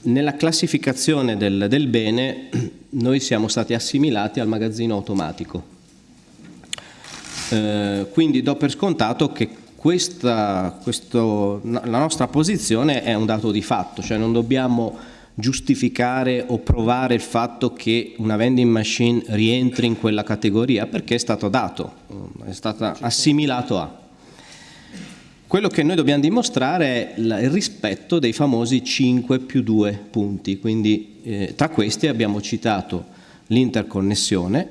nella classificazione del, del, bene noi siamo stati assimilati al magazzino automatico. Eh, quindi do per scontato che questa, questo, la nostra posizione è un dato di fatto, cioè non dobbiamo giustificare o provare il fatto che una vending machine rientri in quella categoria perché è stato dato, è stato assimilato a. Quello che noi dobbiamo dimostrare è il rispetto dei famosi 5 più 2 punti, quindi eh, tra questi abbiamo citato l'interconnessione,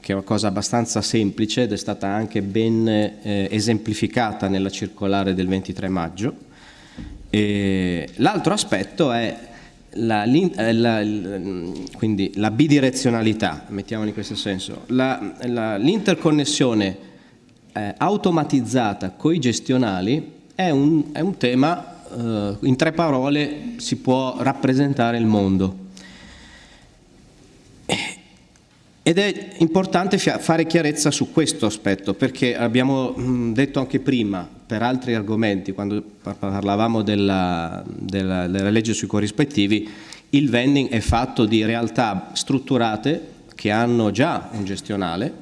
che è una cosa abbastanza semplice ed è stata anche ben eh, esemplificata nella circolare del 23 maggio. L'altro aspetto è la, eh, la, quindi la bidirezionalità, mettiamola in questo senso, l'interconnessione eh, automatizzata con i gestionali è un, è un tema, eh, in tre parole si può rappresentare il mondo. Ed è importante fare chiarezza su questo aspetto perché abbiamo detto anche prima per altri argomenti, quando parlavamo della, della, della legge sui corrispettivi, il vending è fatto di realtà strutturate che hanno già un gestionale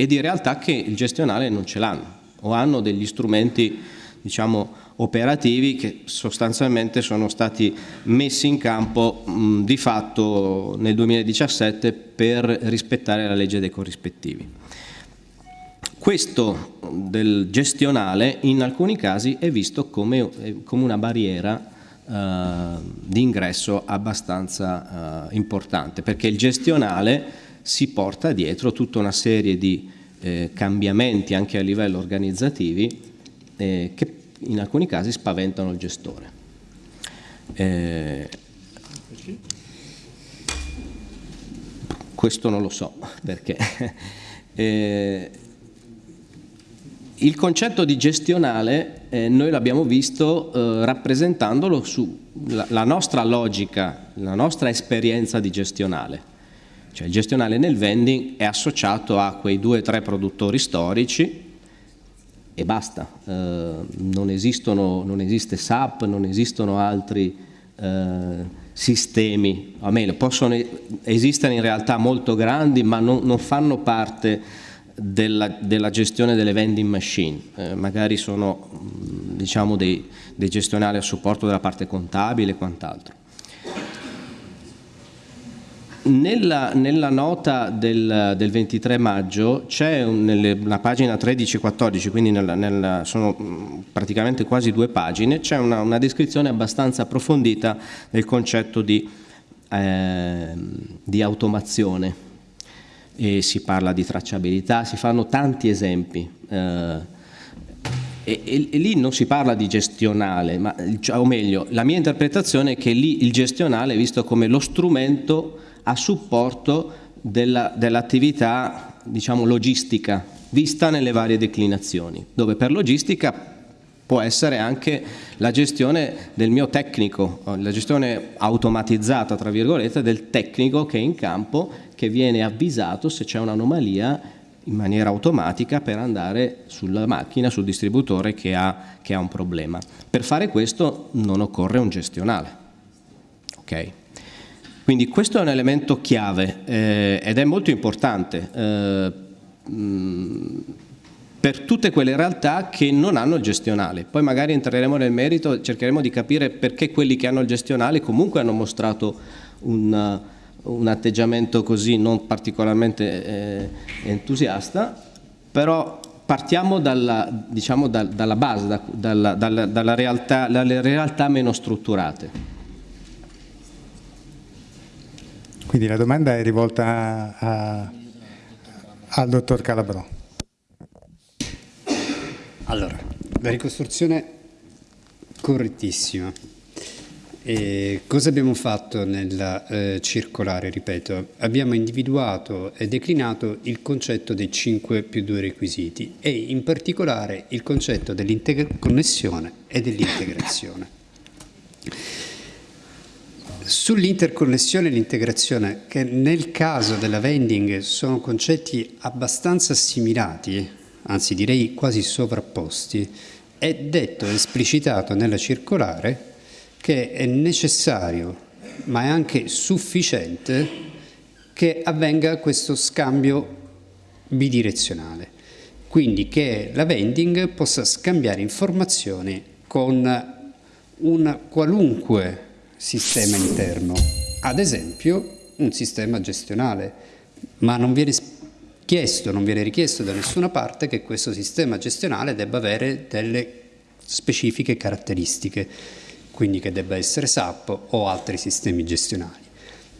e di realtà che il gestionale non ce l'hanno o hanno degli strumenti diciamo, operativi che sostanzialmente sono stati messi in campo mh, di fatto nel 2017 per rispettare la legge dei corrispettivi. Questo del gestionale in alcuni casi è visto come, eh, come una barriera eh, di ingresso abbastanza eh, importante perché il gestionale si porta dietro tutta una serie di eh, cambiamenti anche a livello organizzativi eh, che in alcuni casi spaventano il gestore. Eh, questo non lo so perché. Eh, il concetto di gestionale eh, noi l'abbiamo visto eh, rappresentandolo sulla nostra logica, la nostra esperienza di gestionale. Cioè il gestionale nel vending è associato a quei due o tre produttori storici e basta, eh, non, esistono, non, esiste SAP, non esistono altri eh, sistemi, o meglio, possono esistere in realtà molto grandi ma non, non fanno parte della, della, gestione delle vending machine, eh, magari sono diciamo, dei, dei gestionali a supporto della parte contabile e quant'altro. Nella, nella, nota del, del, 23 maggio c'è nella pagina 13-14, quindi nella, nella, sono mm, praticamente quasi due pagine, c'è una, una, descrizione abbastanza approfondita del concetto di, eh, di automazione e si parla di tracciabilità, si fanno tanti esempi. Eh, e, e, e, lì non si parla di gestionale, ma, cioè, o meglio, la mia interpretazione è che lì il gestionale è visto come lo strumento a supporto dell'attività dell diciamo, logistica vista nelle varie declinazioni, dove per logistica può essere anche la gestione del mio tecnico, la gestione automatizzata tra virgolette del tecnico che è in campo che viene avvisato se c'è un'anomalia in maniera automatica per andare sulla macchina, sul distributore che ha, che ha un problema. Per fare questo non occorre un gestionale. Okay? Quindi questo è un elemento chiave eh, ed è molto importante eh, per tutte quelle realtà che non hanno il gestionale. Poi magari entreremo nel merito cercheremo di capire perché quelli che hanno il gestionale comunque hanno mostrato un, un atteggiamento così non particolarmente eh, entusiasta, però partiamo dalla, diciamo, da, dalla base, da, dalla, dalla realtà, dalle realtà meno strutturate. Quindi la domanda è rivolta a, al dottor Calabrò. Allora, la ricostruzione correttissima. E cosa abbiamo fatto nella eh, circolare? Ripeto, abbiamo individuato e declinato il concetto dei 5 più 2 requisiti e in particolare il concetto dell'interconnessione e dell'integrazione. Sull'interconnessione e l'integrazione, che nel caso della vending sono concetti abbastanza assimilati, anzi direi quasi sovrapposti, è detto e esplicitato nella circolare che è necessario, ma è anche sufficiente, che avvenga questo scambio bidirezionale. Quindi che la vending possa scambiare informazioni con un qualunque sistema interno, ad esempio un sistema gestionale, ma non viene chiesto, non viene richiesto da nessuna parte che questo sistema gestionale debba avere delle specifiche caratteristiche quindi che debba essere SAP o altri sistemi gestionali.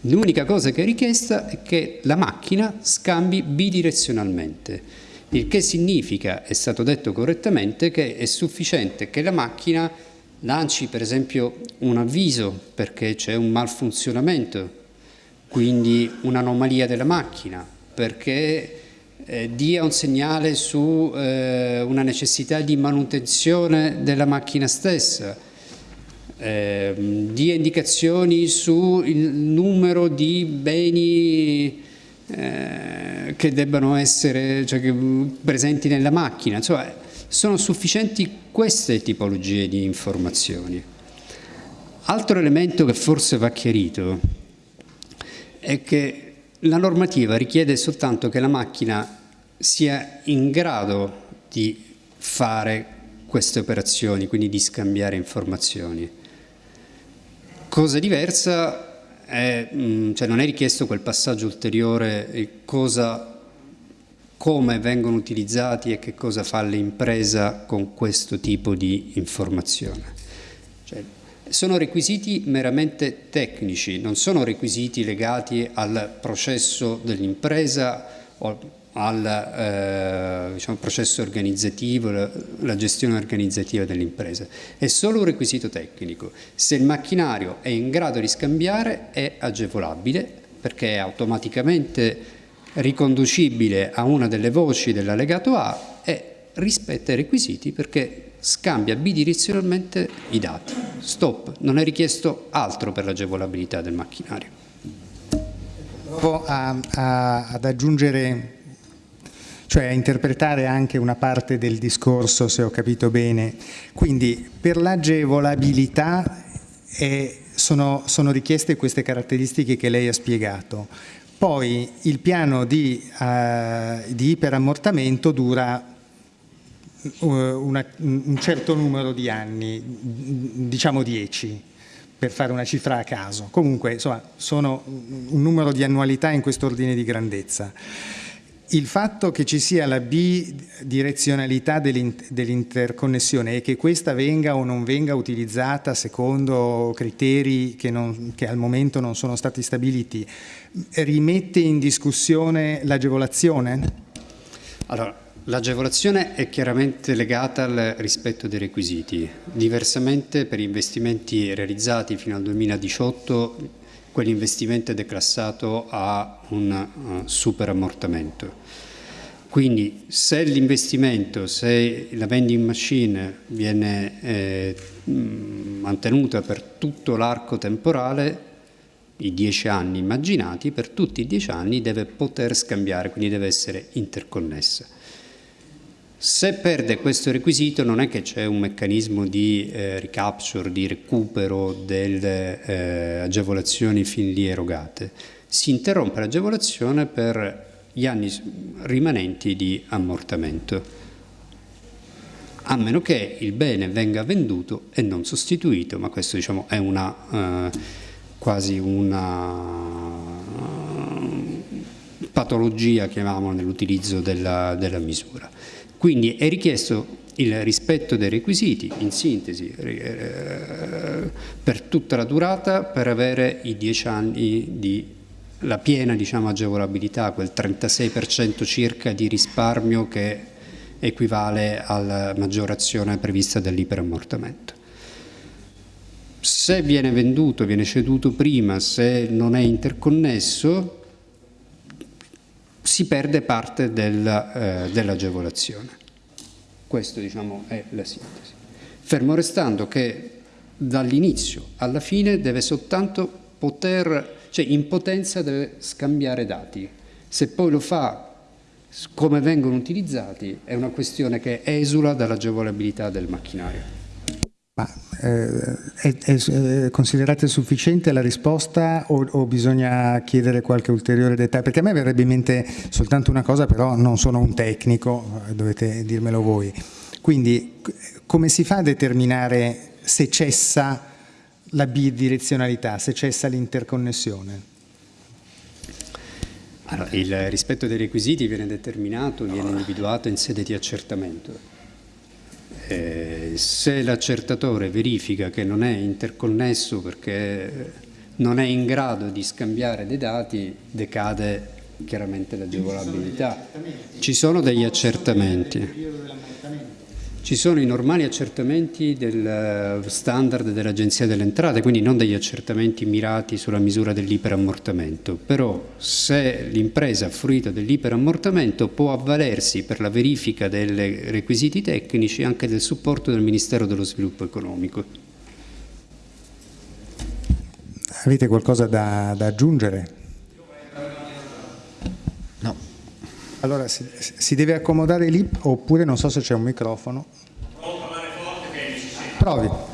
L'unica cosa che è richiesta è che la macchina scambi bidirezionalmente, il che significa, è stato detto correttamente, che è sufficiente che la macchina lanci per esempio un avviso perché c'è un malfunzionamento, quindi un'anomalia della macchina, perché eh, dia un segnale su eh, una necessità di manutenzione della macchina stessa, eh, dia indicazioni sul numero di beni eh, che debbano essere cioè presenti nella macchina, insomma sono sufficienti queste tipologie di informazioni. Altro elemento che forse va chiarito è che la normativa richiede soltanto che la macchina sia in grado di fare queste operazioni, quindi di scambiare informazioni. Cosa diversa è, mm, cioè non è richiesto quel passaggio ulteriore, cosa, come vengono utilizzati e che cosa fa l'impresa con questo tipo di informazione. Cioè, sono requisiti meramente tecnici, non sono requisiti legati al processo dell'impresa o al eh, diciamo, processo organizzativo, la, la gestione organizzativa dell'impresa. È solo un requisito tecnico. Se il macchinario è in grado di scambiare è agevolabile perché è automaticamente riconducibile a una delle voci dell'allegato A e rispetta i requisiti perché scambia bidirezionalmente i dati. Stop, non è richiesto altro per l'agevolabilità del macchinario. Provo ad aggiungere cioè a interpretare anche una parte del discorso, se ho capito bene. Quindi per l'agevolabilità eh, sono, sono, richieste queste caratteristiche che lei ha spiegato. Poi il piano di, uh, di iperammortamento dura uh, una, un certo numero di anni, diciamo 10 per fare una cifra a caso. Comunque, insomma, sono un numero di annualità in questo ordine di grandezza il fatto che ci sia la bidirezionalità dell'interconnessione e che questa venga o non venga utilizzata secondo criteri che, non, che al momento non sono stati stabiliti, rimette in discussione l'agevolazione? Allora, l'agevolazione è chiaramente legata al rispetto dei requisiti. Diversamente per investimenti realizzati fino al 2018 quell'investimento è declassato a un uh, superammortamento. Quindi se l'investimento, se la vending machine viene eh, mantenuta per tutto l'arco temporale, i dieci anni immaginati, per tutti i dieci anni deve poter scambiare, quindi deve essere interconnessa. Se perde questo requisito non è che c'è un meccanismo di eh, recapture, di recupero delle eh, agevolazioni fin lì erogate. Si interrompe l'agevolazione per gli anni rimanenti di ammortamento, a meno che il bene venga venduto e non sostituito, ma questo diciamo, è una, eh, quasi una patologia, chiamiamola, nell'utilizzo della, della misura. Quindi è richiesto il rispetto dei requisiti, in sintesi, eh, per tutta la durata per avere i 10 anni di la piena diciamo, agevolabilità, quel 36% circa di risparmio che equivale alla maggiorazione prevista dell'iperammortamento. Se viene venduto, viene ceduto prima, se non è interconnesso, si perde parte eh, dell'agevolazione. Questo diciamo, è la sintesi. Fermo restando che dall'inizio alla fine deve soltanto poter, cioè in potenza deve scambiare dati. Se poi lo fa come vengono utilizzati è una questione che esula dall'agevolabilità del macchinario. Ma eh, è, è, considerate sufficiente la risposta o, o, bisogna chiedere qualche ulteriore dettaglio? Perché a me verrebbe in mente soltanto una cosa, però non sono un tecnico, dovete dirmelo voi. Quindi come si fa a determinare se cessa la bidirezionalità, se cessa l'interconnessione? Allora, il rispetto dei requisiti viene determinato, viene individuato in sede di accertamento eh, se l'accertatore verifica che non è interconnesso perché non è in grado di scambiare dei dati, decade chiaramente l'agevolabilità. Ci sono degli accertamenti. Ci sono i normali accertamenti del eh, standard dell'Agenzia delle Entrate, quindi non degli accertamenti mirati sulla misura dell'iperammortamento, però se l'impresa ha fruito dell'iperammortamento può avvalersi per la verifica dei requisiti tecnici anche del supporto del Ministero dello Sviluppo Economico. Avete qualcosa da, da aggiungere? Allora, si, si, deve accomodare lì oppure non so se c'è un microfono. Provo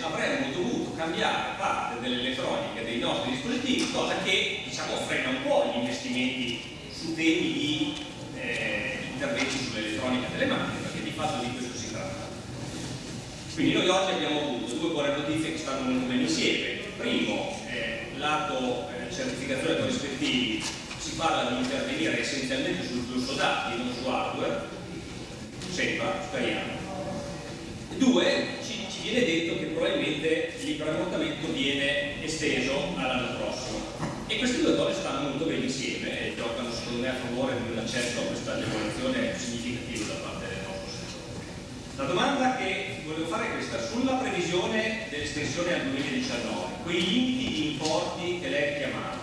avremmo dovuto cambiare parte dell'elettronica dei nostri dispositivi, cosa che diciamo, frena un po' gli investimenti su temi di eh, interventi sull'elettronica delle macchine, perché di fatto di questo si tratta. Quindi noi oggi abbiamo avuto due buone notizie che stanno molto bene insieme. Primo, eh, lato eh, certificazione corrispettivi, si parla di intervenire essenzialmente sul flusso dati, non su hardware, sembra, speriamo. Due, viene detto che probabilmente l'iperammontamento viene esteso all'anno prossimo. E queste due cose stanno molto bene insieme e giocano secondo me a favore di un accesso a questa agevolazione significativa da parte del nostro settore. La domanda che volevo fare è questa, sulla previsione dell'estensione al 2019, quei limiti di importi che lei chiamava,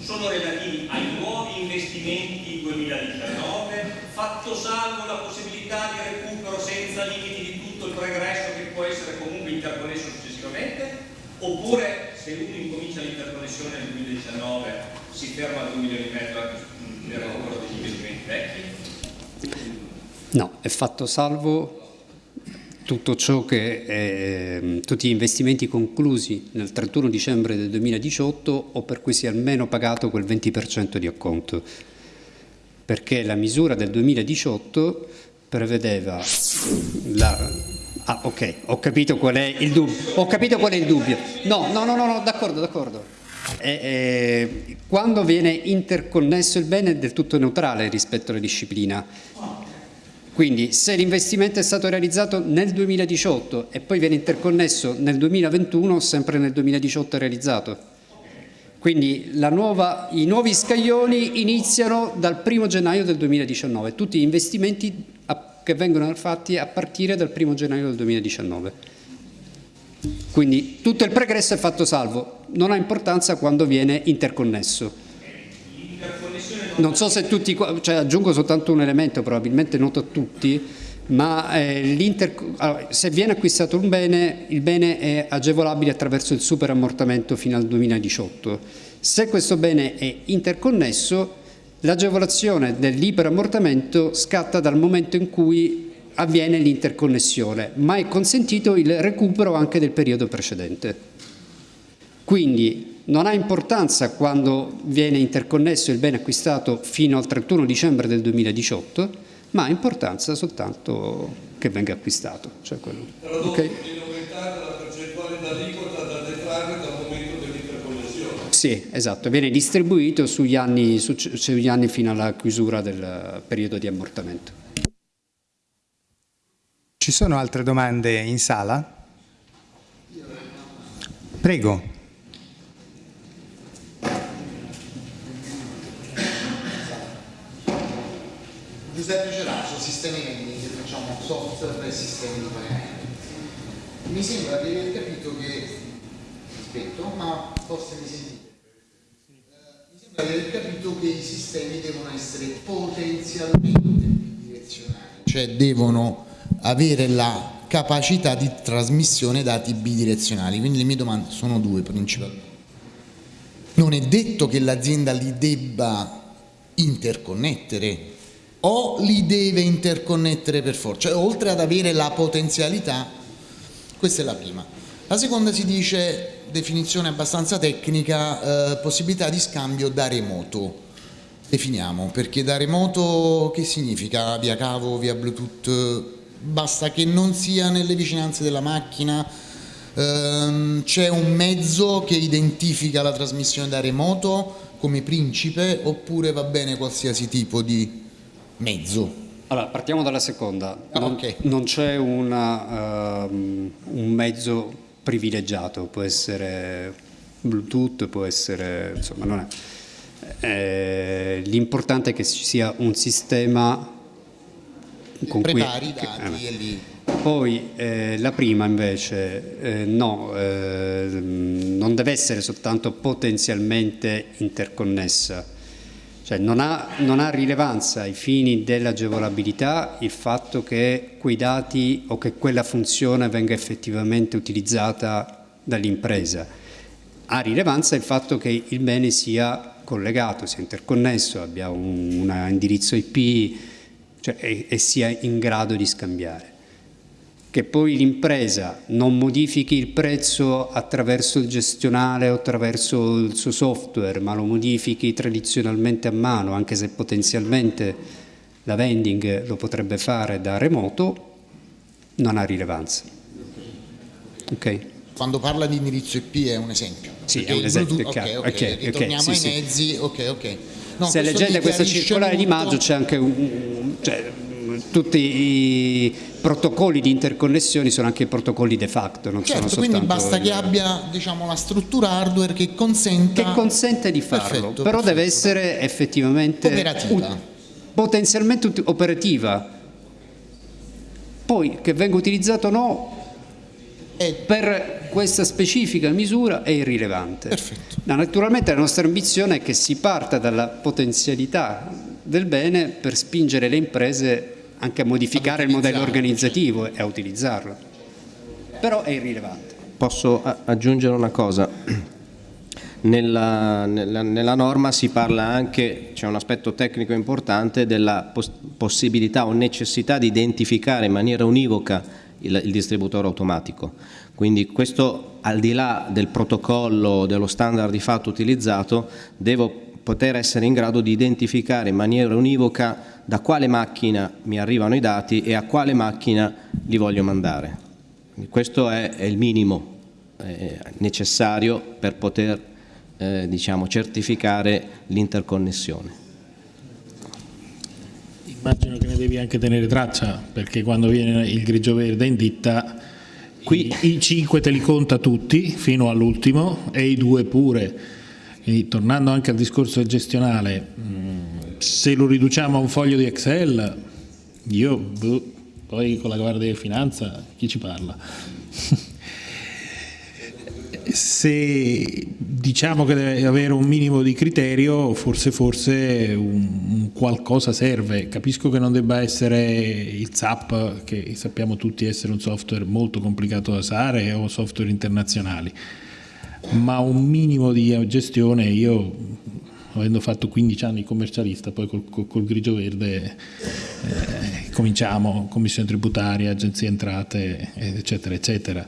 sono relativi ai nuovi investimenti 2019, fatto salvo la possibilità di recupero senza limiti di pregresso che può essere comunque interconnesso successivamente, oppure se uno incomincia l'interconnessione nel 2019 si ferma a 2 milioni e mezzo nel recupero degli investimenti vecchi? No, è fatto salvo tutto ciò che eh, tutti gli investimenti conclusi nel 31 dicembre del 2018 o per cui si è almeno pagato quel 20% di acconto perché la misura del 2018 prevedeva la... Ah, ok, ho capito qual è il dubbio. Ho capito qual è il dubbio. No, no, no, no, no d'accordo, d'accordo. Eh, eh, quando viene interconnesso il bene è del tutto neutrale rispetto alla disciplina. Quindi se l'investimento è stato realizzato nel 2018 e poi viene interconnesso nel 2021, sempre nel 2018 è realizzato. Quindi nuova, i nuovi scaglioni iniziano dal 1 gennaio del 2019, tutti gli investimenti che vengono fatti a partire dal 1 gennaio del 2019. Quindi tutto il pregresso è fatto salvo, non ha importanza quando viene interconnesso. Non so se tutti, cioè aggiungo soltanto un elemento, probabilmente noto a tutti, ma eh, se viene acquistato un bene, il bene è agevolabile attraverso il superammortamento fino al 2018. Se questo bene è interconnesso, L'agevolazione dell'iperammortamento scatta dal momento in cui avviene l'interconnessione, ma è consentito il recupero anche del periodo precedente. Quindi non ha importanza quando viene interconnesso il bene acquistato fino al 31 dicembre del 2018, ma ha importanza soltanto che venga acquistato. Cioè quello. Okay? Sì, esatto, viene distribuito sugli anni, sugli anni fino alla chiusura del periodo di ammortamento. Ci sono altre domande in sala? Prego. Giuseppe Ceraso, sistemi vending, facciamo software e sistemi di pagamento. Mi sembra di aver capito che, aspetto, ma forse mi sentite aver capito che i sistemi devono essere potenzialmente bidirezionali, cioè devono avere la capacità di trasmissione dati bidirezionali, quindi le mie domande sono due principalmente. Non è detto che l'azienda li debba interconnettere o li deve interconnettere per forza, cioè oltre ad avere la potenzialità, questa è la prima. La seconda si dice definizione abbastanza tecnica, eh, possibilità di scambio da remoto. Definiamo, perché da remoto che significa? Via cavo, via bluetooth, basta che non sia nelle vicinanze della macchina, ehm, c'è un mezzo che identifica la trasmissione da remoto come principe oppure va bene qualsiasi tipo di mezzo? Allora, partiamo dalla seconda. Non, ah, okay. non c'è uh, un mezzo privilegiato, può essere Bluetooth, può essere, insomma, non è. Eh, l'importante è che ci sia un sistema con Prepari cui... i dati eh, e lì... Poi eh, la prima invece, eh, no, eh, non deve essere soltanto potenzialmente interconnessa, cioè non ha, non ha rilevanza ai fini dell'agevolabilità il fatto che quei dati o che quella funzione venga effettivamente utilizzata dall'impresa. Ha rilevanza il fatto che il bene sia collegato, sia interconnesso, abbia un, un indirizzo IP cioè, e, e sia in grado di scambiare che poi l'impresa non modifichi il prezzo attraverso il gestionale o attraverso il suo software, ma lo modifichi tradizionalmente a mano, anche se potenzialmente la vending lo potrebbe fare da remoto, non ha rilevanza. Okay. Quando parla di indirizzo IP è un esempio. Sì, è un esempio. Ok, ok, okay, ritorniamo okay, sì, ai mezzi, sì. ok, ok. No, se leggete questa circolare di maggio c'è anche un... Cioè, tutti i protocolli di interconnessione sono anche protocolli de facto, non certo, sono quindi basta che abbia diciamo, la struttura hardware che consenta... Che consente di farlo, perfetto, però perfetto. deve essere effettivamente... Operativa. Potenzialmente operativa. Poi che venga utilizzato o no, è... per questa specifica misura è irrilevante. Perfetto. No, naturalmente la nostra ambizione è che si parta dalla potenzialità del bene per spingere le imprese anche a modificare il modello organizzativo e a utilizzarlo. Però è irrilevante. Posso aggiungere una cosa? Nella, nella, nella, norma si parla anche, c'è un aspetto tecnico importante, della poss possibilità o necessità di identificare in maniera univoca il, il, distributore automatico. Quindi questo al di là del protocollo, dello standard di fatto utilizzato, devo poter essere in grado di identificare in maniera univoca da quale macchina mi arrivano i dati e a quale macchina li voglio mandare. Quindi questo è, è, il minimo eh, necessario per poter eh, diciamo, certificare l'interconnessione. Immagino che ne devi anche tenere traccia perché quando viene il grigio verde in ditta Qui, i, i 5 te li conta tutti fino all'ultimo e i due pure quindi tornando anche al discorso gestionale, mm, se lo riduciamo a un foglio di Excel, io boh, poi con la Guardia di Finanza chi ci parla? se diciamo che deve avere un minimo di criterio, forse, forse un, un, qualcosa serve. Capisco che non debba essere il ZAP, che sappiamo tutti essere un software molto complicato da usare, o software internazionali ma un minimo di gestione io avendo fatto 15 anni commercialista, poi col, col, col grigio verde eh, cominciamo, commissione tributaria, agenzie entrate, eccetera, eccetera.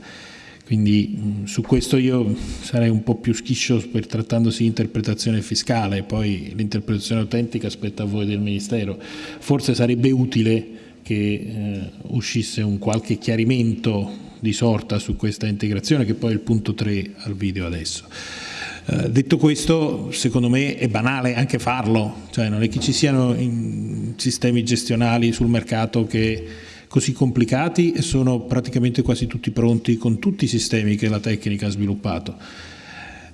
Quindi su questo io sarei un po' più schiscio per trattandosi di interpretazione fiscale, poi l'interpretazione autentica spetta a voi del Ministero. Forse sarebbe utile che eh, uscisse un qualche chiarimento di sorta su questa integrazione che poi è il punto 3 al video adesso. Eh, detto questo, secondo me è banale anche farlo, cioè non è che ci siano sistemi gestionali sul mercato che così complicati e sono praticamente quasi tutti pronti con tutti i sistemi che la tecnica ha sviluppato.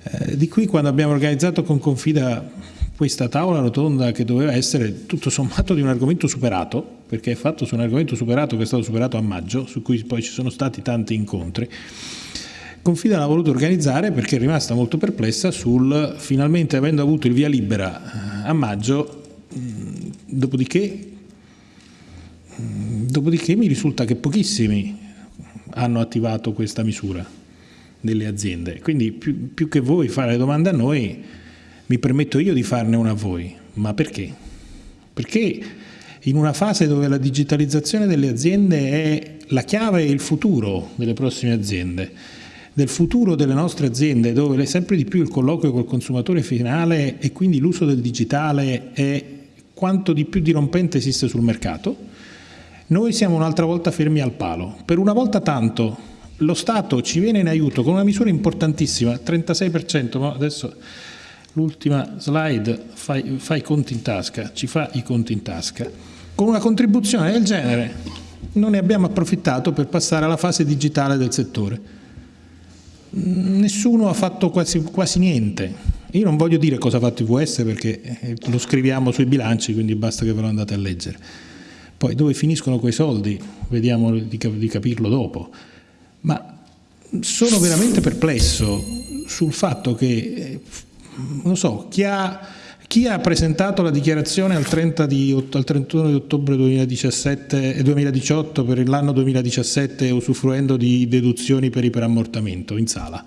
Eh, di qui quando abbiamo organizzato con Confida questa tavola rotonda che doveva essere tutto sommato di un argomento superato, perché è fatto su un argomento superato che è stato superato a maggio, su cui poi ci sono stati tanti incontri, Confida l'ha voluto organizzare perché è rimasta molto perplessa sul finalmente avendo avuto il via libera eh, a maggio, dopodiché, dopodiché mi risulta che pochissimi hanno attivato questa misura delle aziende. Quindi più, più che voi fare domande a noi, mi permetto io di farne una a voi. Ma perché? Perché in una fase dove la digitalizzazione delle aziende è la chiave e il futuro delle prossime aziende, del futuro delle nostre aziende dove sempre di più il colloquio col consumatore finale e quindi l'uso del digitale è quanto di più dirompente esiste sul mercato, noi siamo un'altra volta fermi al palo. Per una volta tanto lo Stato ci viene in aiuto con una misura importantissima, 36%, ma adesso l'ultima slide fa i conti in tasca, ci fa i conti in tasca, con una contribuzione del genere non ne abbiamo approfittato per passare alla fase digitale del settore nessuno ha fatto quasi, quasi, niente. Io non voglio dire cosa ha fatto IVS perché eh, lo scriviamo sui bilanci, quindi basta che ve lo andate a leggere. Poi dove finiscono quei soldi, vediamo di, di capirlo dopo. Ma sono veramente perplesso sul fatto che, eh, non so, chi ha chi ha presentato la dichiarazione al, 30 di, al 31 di ottobre 2017, 2018 per l'anno 2017 usufruendo di deduzioni per iperammortamento in sala?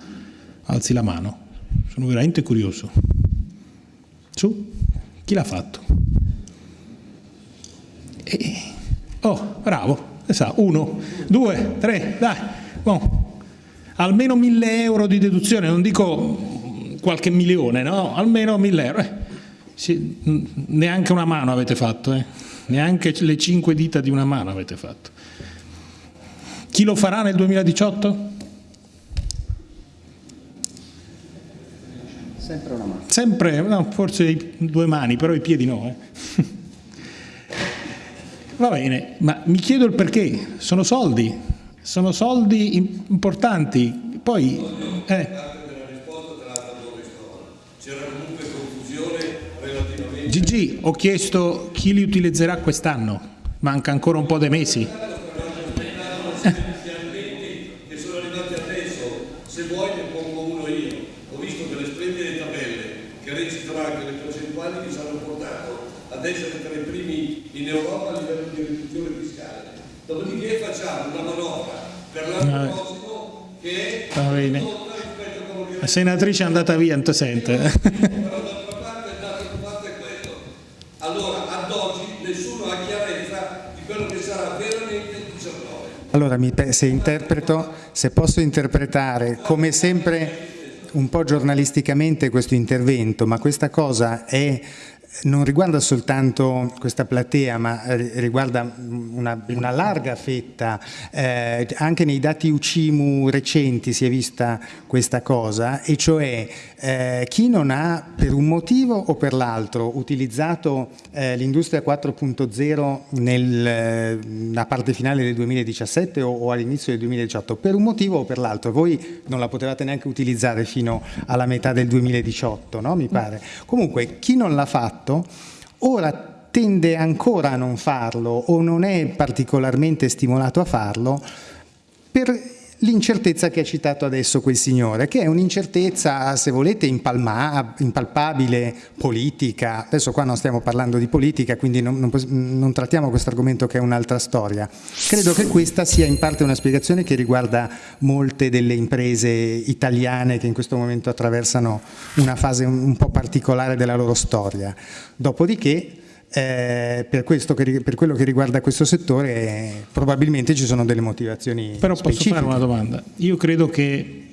Alzi la mano. Sono veramente curioso. Su? Chi l'ha fatto? E... Oh, bravo. Uno, due, tre, dai. Bon. Almeno mille euro di deduzione, non dico qualche milione, no? Almeno mille euro. Eh sì, neanche una mano avete fatto, eh? neanche le cinque dita di una mano avete fatto. Chi lo farà nel 2018? Sempre una mano. Sempre, no, forse due mani, però i piedi no. Eh? Va bene, ma mi chiedo il perché. Sono soldi, sono soldi importanti. Poi... Eh, Gigi, ho chiesto chi li utilizzerà quest'anno, manca ancora un po' dei mesi. che sono arrivati adesso, se vuoi ne pongo uno io. Ho visto delle splendide tabelle che registrano anche le percentuali che ci hanno portato ad essere tra i primi in Europa a livello di riduzione fiscale. Dopodiché facciamo una manovra per l'anno prossimo che è Va bene. La senatrice è andata via, non ti sente. Allora, se, interpreto, se posso interpretare come sempre un po' giornalisticamente questo intervento, ma questa cosa è non riguarda soltanto questa platea, ma eh, riguarda una, una larga fetta, eh, anche nei dati UCIMU recenti si è vista questa cosa, e cioè eh, chi non ha per un motivo o per l'altro utilizzato eh, l'industria 4.0 nella parte finale del 2017 o, o all'inizio del 2018, per un motivo o per l'altro, voi non la potevate neanche utilizzare fino alla metà del 2018, no? mi pare. Comunque, chi non l'ha fatto fatto, ora tende ancora a non farlo o non è particolarmente stimolato a farlo per l'incertezza che ha citato adesso quel signore, che è un'incertezza, se volete, impalpabile, politica. Adesso qua non stiamo parlando di politica, quindi non, non, non trattiamo questo argomento che è un'altra storia. Credo che questa sia in parte una spiegazione che riguarda molte delle imprese italiane che in questo momento attraversano una fase un, un po' particolare della loro storia. Dopodiché, eh, per, che, per, quello che riguarda questo settore eh, probabilmente ci sono delle motivazioni Però specifiche. posso fare una domanda? Io credo che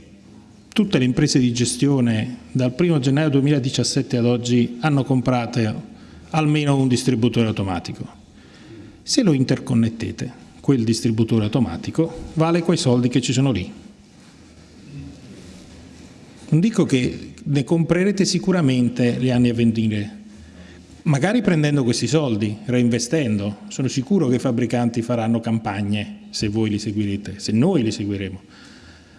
tutte le imprese di gestione dal 1 gennaio 2017 ad oggi hanno comprato almeno un distributore automatico. Se lo interconnettete, quel distributore automatico vale quei soldi che ci sono lì. Non dico che ne comprerete sicuramente gli anni a venire, magari prendendo questi soldi, reinvestendo. Sono sicuro che i fabbricanti faranno campagne se voi li seguirete, se noi li seguiremo.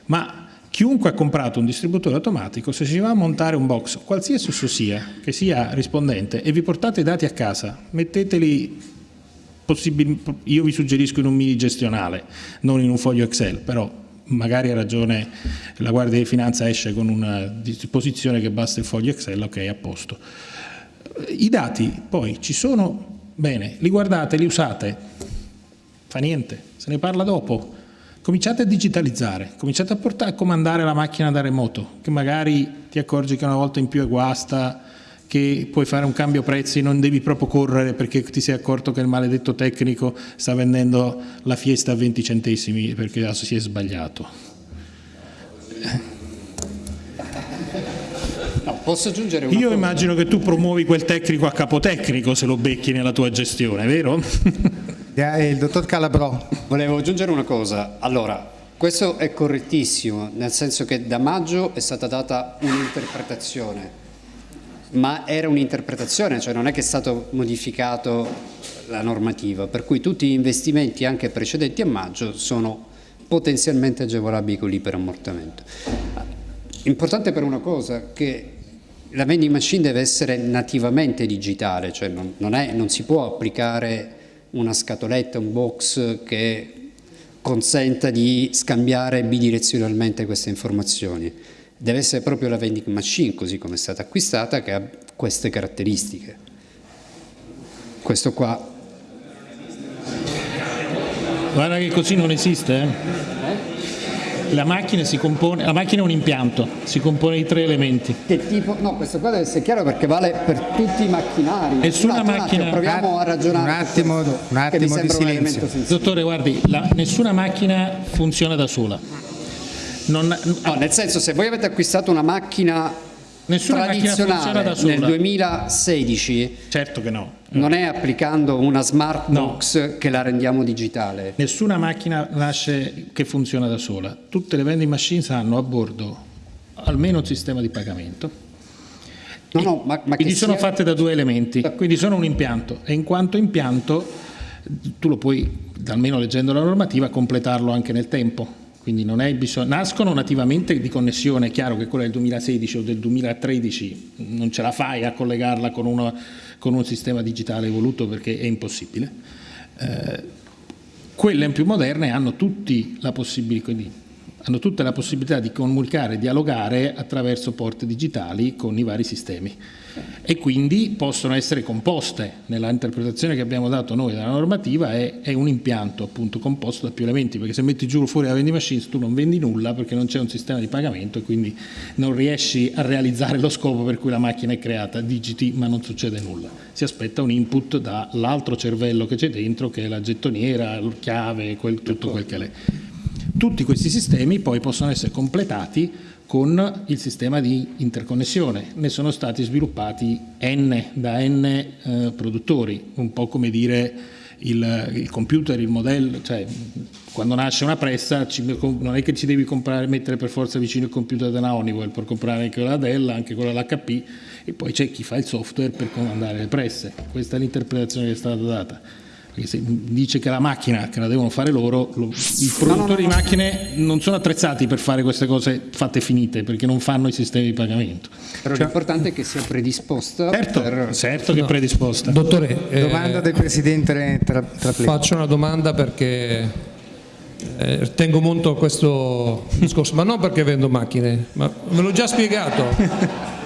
Ma chiunque ha comprato un distributore automatico, se si va a montare un box, qualsiasi esso sia, che sia rispondente, e vi portate i dati a casa, metteteli io vi suggerisco in un mini gestionale, non in un foglio Excel, però magari ha ragione la Guardia di Finanza esce con una disposizione che basta il foglio Excel, ok, a posto. I dati poi ci sono, bene, li guardate, li usate, fa niente, se ne parla dopo. Cominciate a digitalizzare, cominciate a, portare, a comandare la macchina da remoto, che magari ti accorgi che una volta in più è guasta, che puoi fare un cambio prezzi, non devi proprio correre perché ti sei accorto che il maledetto tecnico sta vendendo la fiesta a 20 centesimi perché si è sbagliato. Posso aggiungere una Io cosa? immagino che tu promuovi quel tecnico a capotecnico se lo becchi nella tua gestione, vero? il dottor Calabrò. Volevo aggiungere una cosa. Allora, questo è correttissimo, nel senso che da maggio è stata data un'interpretazione, ma era un'interpretazione, cioè non è che è stato modificato la normativa, per cui tutti gli investimenti anche precedenti a maggio sono potenzialmente agevolabili con l'iperammortamento. Importante per una cosa, che la vending machine deve essere nativamente digitale, cioè non, non, è, non si può applicare una scatoletta, un box che consenta di scambiare bidirezionalmente queste informazioni. Deve essere proprio la vending machine, così come è stata acquistata, che ha queste caratteristiche. Questo qua. Guarda che così non esiste, eh? La macchina, compone, la macchina, è un impianto, si compone di tre elementi. Che tipo? No, questo qua deve essere chiaro perché vale per tutti i macchinari. Nessuna un macchina. Attimo, proviamo a ragionare. Un attimo, un attimo di silenzio. Dottore, guardi, la, nessuna macchina funziona da sola. Non, no, nel senso, se voi avete acquistato una macchina Nessuna tradizionale da sola. nel 2016 certo che no. non è applicando una smart box no. che la rendiamo digitale. Nessuna macchina nasce che funziona da sola. Tutte le vending machines hanno a bordo almeno un sistema di pagamento. No, no, ma, ma quindi sono sia... fatte da due elementi, quindi sono un impianto e in quanto impianto tu lo puoi, almeno leggendo la normativa, completarlo anche nel tempo quindi non è bisogno, nascono nativamente di connessione, è chiaro che quella del 2016 o del 2013 non ce la fai a collegarla con, una, con un sistema digitale evoluto perché è impossibile. Eh, quelle più moderne hanno, tutti la hanno tutte la possibilità di comunicare e dialogare attraverso porte digitali con i vari sistemi e quindi possono essere composte. Nella interpretazione che abbiamo dato noi della normativa è, è, un impianto appunto composto da più elementi, perché se metti giù fuori la vending machine tu non vendi nulla perché non c'è un sistema di pagamento e quindi non riesci a realizzare lo scopo per cui la macchina è creata, digiti ma non succede nulla. Si aspetta un input dall'altro cervello che c'è dentro che è la gettoniera, la chiave, quel, tutto quel che è. Tutti questi sistemi poi possono essere completati con il sistema di interconnessione. Ne sono stati sviluppati N da N eh, produttori, un po' come dire il, il, computer, il modello, cioè quando nasce una pressa ci, non è che ci devi comprare, mettere per forza vicino il computer della Honeywell per comprare anche quella Dell, anche quella dell'HP e poi c'è chi fa il software per comandare le presse. Questa è l'interpretazione che è stata data perché se dice che la macchina che la devono fare loro, lo, i produttori no, no, no, di macchine non sono attrezzati per fare queste cose fatte finite perché non fanno i sistemi di pagamento. Però cioè, l'importante è che sia predisposta. Certo, per... certo che è predisposta. Dottore, domanda eh, del Presidente tra, tra Faccio una domanda perché eh, tengo molto a questo discorso, ma non perché vendo macchine, ma ve l'ho già spiegato.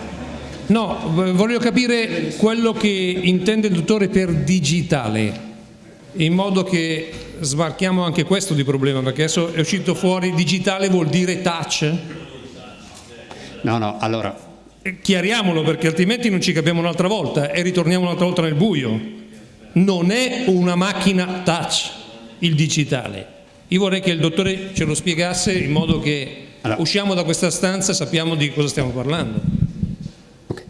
No, voglio capire quello che intende il dottore per digitale, in modo che sbarchiamo anche questo di problema, perché adesso è uscito fuori digitale vuol dire touch? No, no, allora... Eh, chiariamolo perché altrimenti non ci capiamo un'altra volta e ritorniamo un'altra volta nel buio. Non è una macchina touch il digitale. Io vorrei che il dottore ce lo spiegasse in modo che allora. usciamo da questa stanza e sappiamo di cosa stiamo parlando. Okay.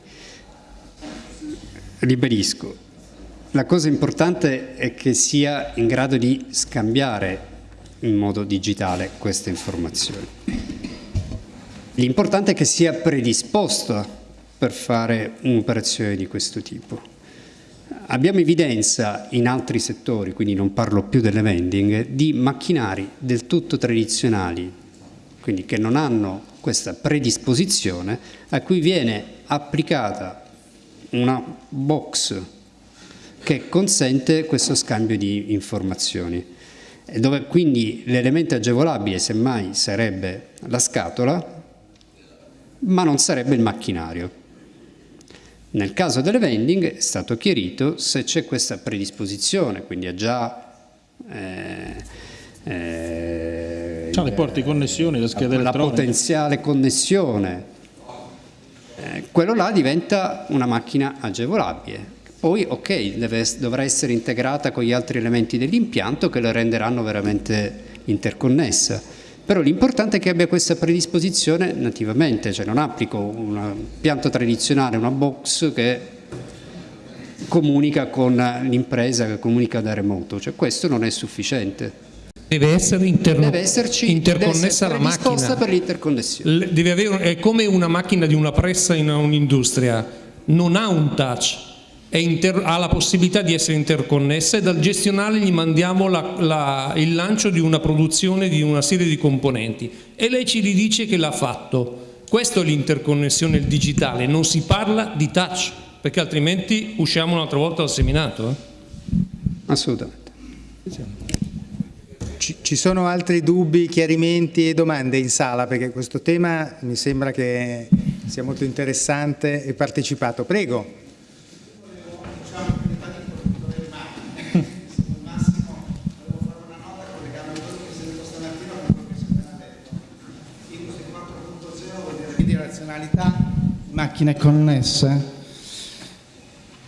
La cosa importante è che sia in grado di scambiare in modo digitale queste informazioni. L'importante è che sia predisposta per fare un'operazione di questo tipo. Abbiamo evidenza in altri settori, quindi non parlo più delle vending, di macchinari del tutto tradizionali, quindi che non hanno questa predisposizione, a cui viene applicata una box che consente questo scambio di informazioni, dove quindi l'elemento agevolabile semmai sarebbe la scatola, ma non sarebbe il macchinario. Nel caso delle vending è stato chiarito se c'è questa predisposizione, quindi è già... Eh, eh, cioè, le porte di connessione, la scheda la elettronica. La potenziale connessione. Eh, quello là diventa una macchina agevolabile. Poi, ok, deve, dovrà essere integrata con gli altri elementi dell'impianto che la renderanno veramente interconnessa però l'importante è che abbia questa predisposizione nativamente, cioè non applico un pianto tradizionale, una box che comunica con l'impresa, che comunica da remoto, cioè questo non è sufficiente. Deve essere deve esserci, interconnessa deve essere la macchina. per l'interconnessione. Deve avere, è come una macchina di una pressa in un'industria, non ha un touch, ha la possibilità di essere interconnessa e dal gestionale gli mandiamo la, la, il lancio di una produzione di una serie di componenti e lei ci dice che l'ha fatto. Questo è l'interconnessione digitale, non si parla di touch, perché altrimenti usciamo un'altra volta dal seminato. Eh? Assolutamente. Ci, ci sono altri dubbi, chiarimenti e domande in sala? Perché questo tema mi sembra che sia molto interessante e partecipato. Prego. Funzionalità, macchine connesse.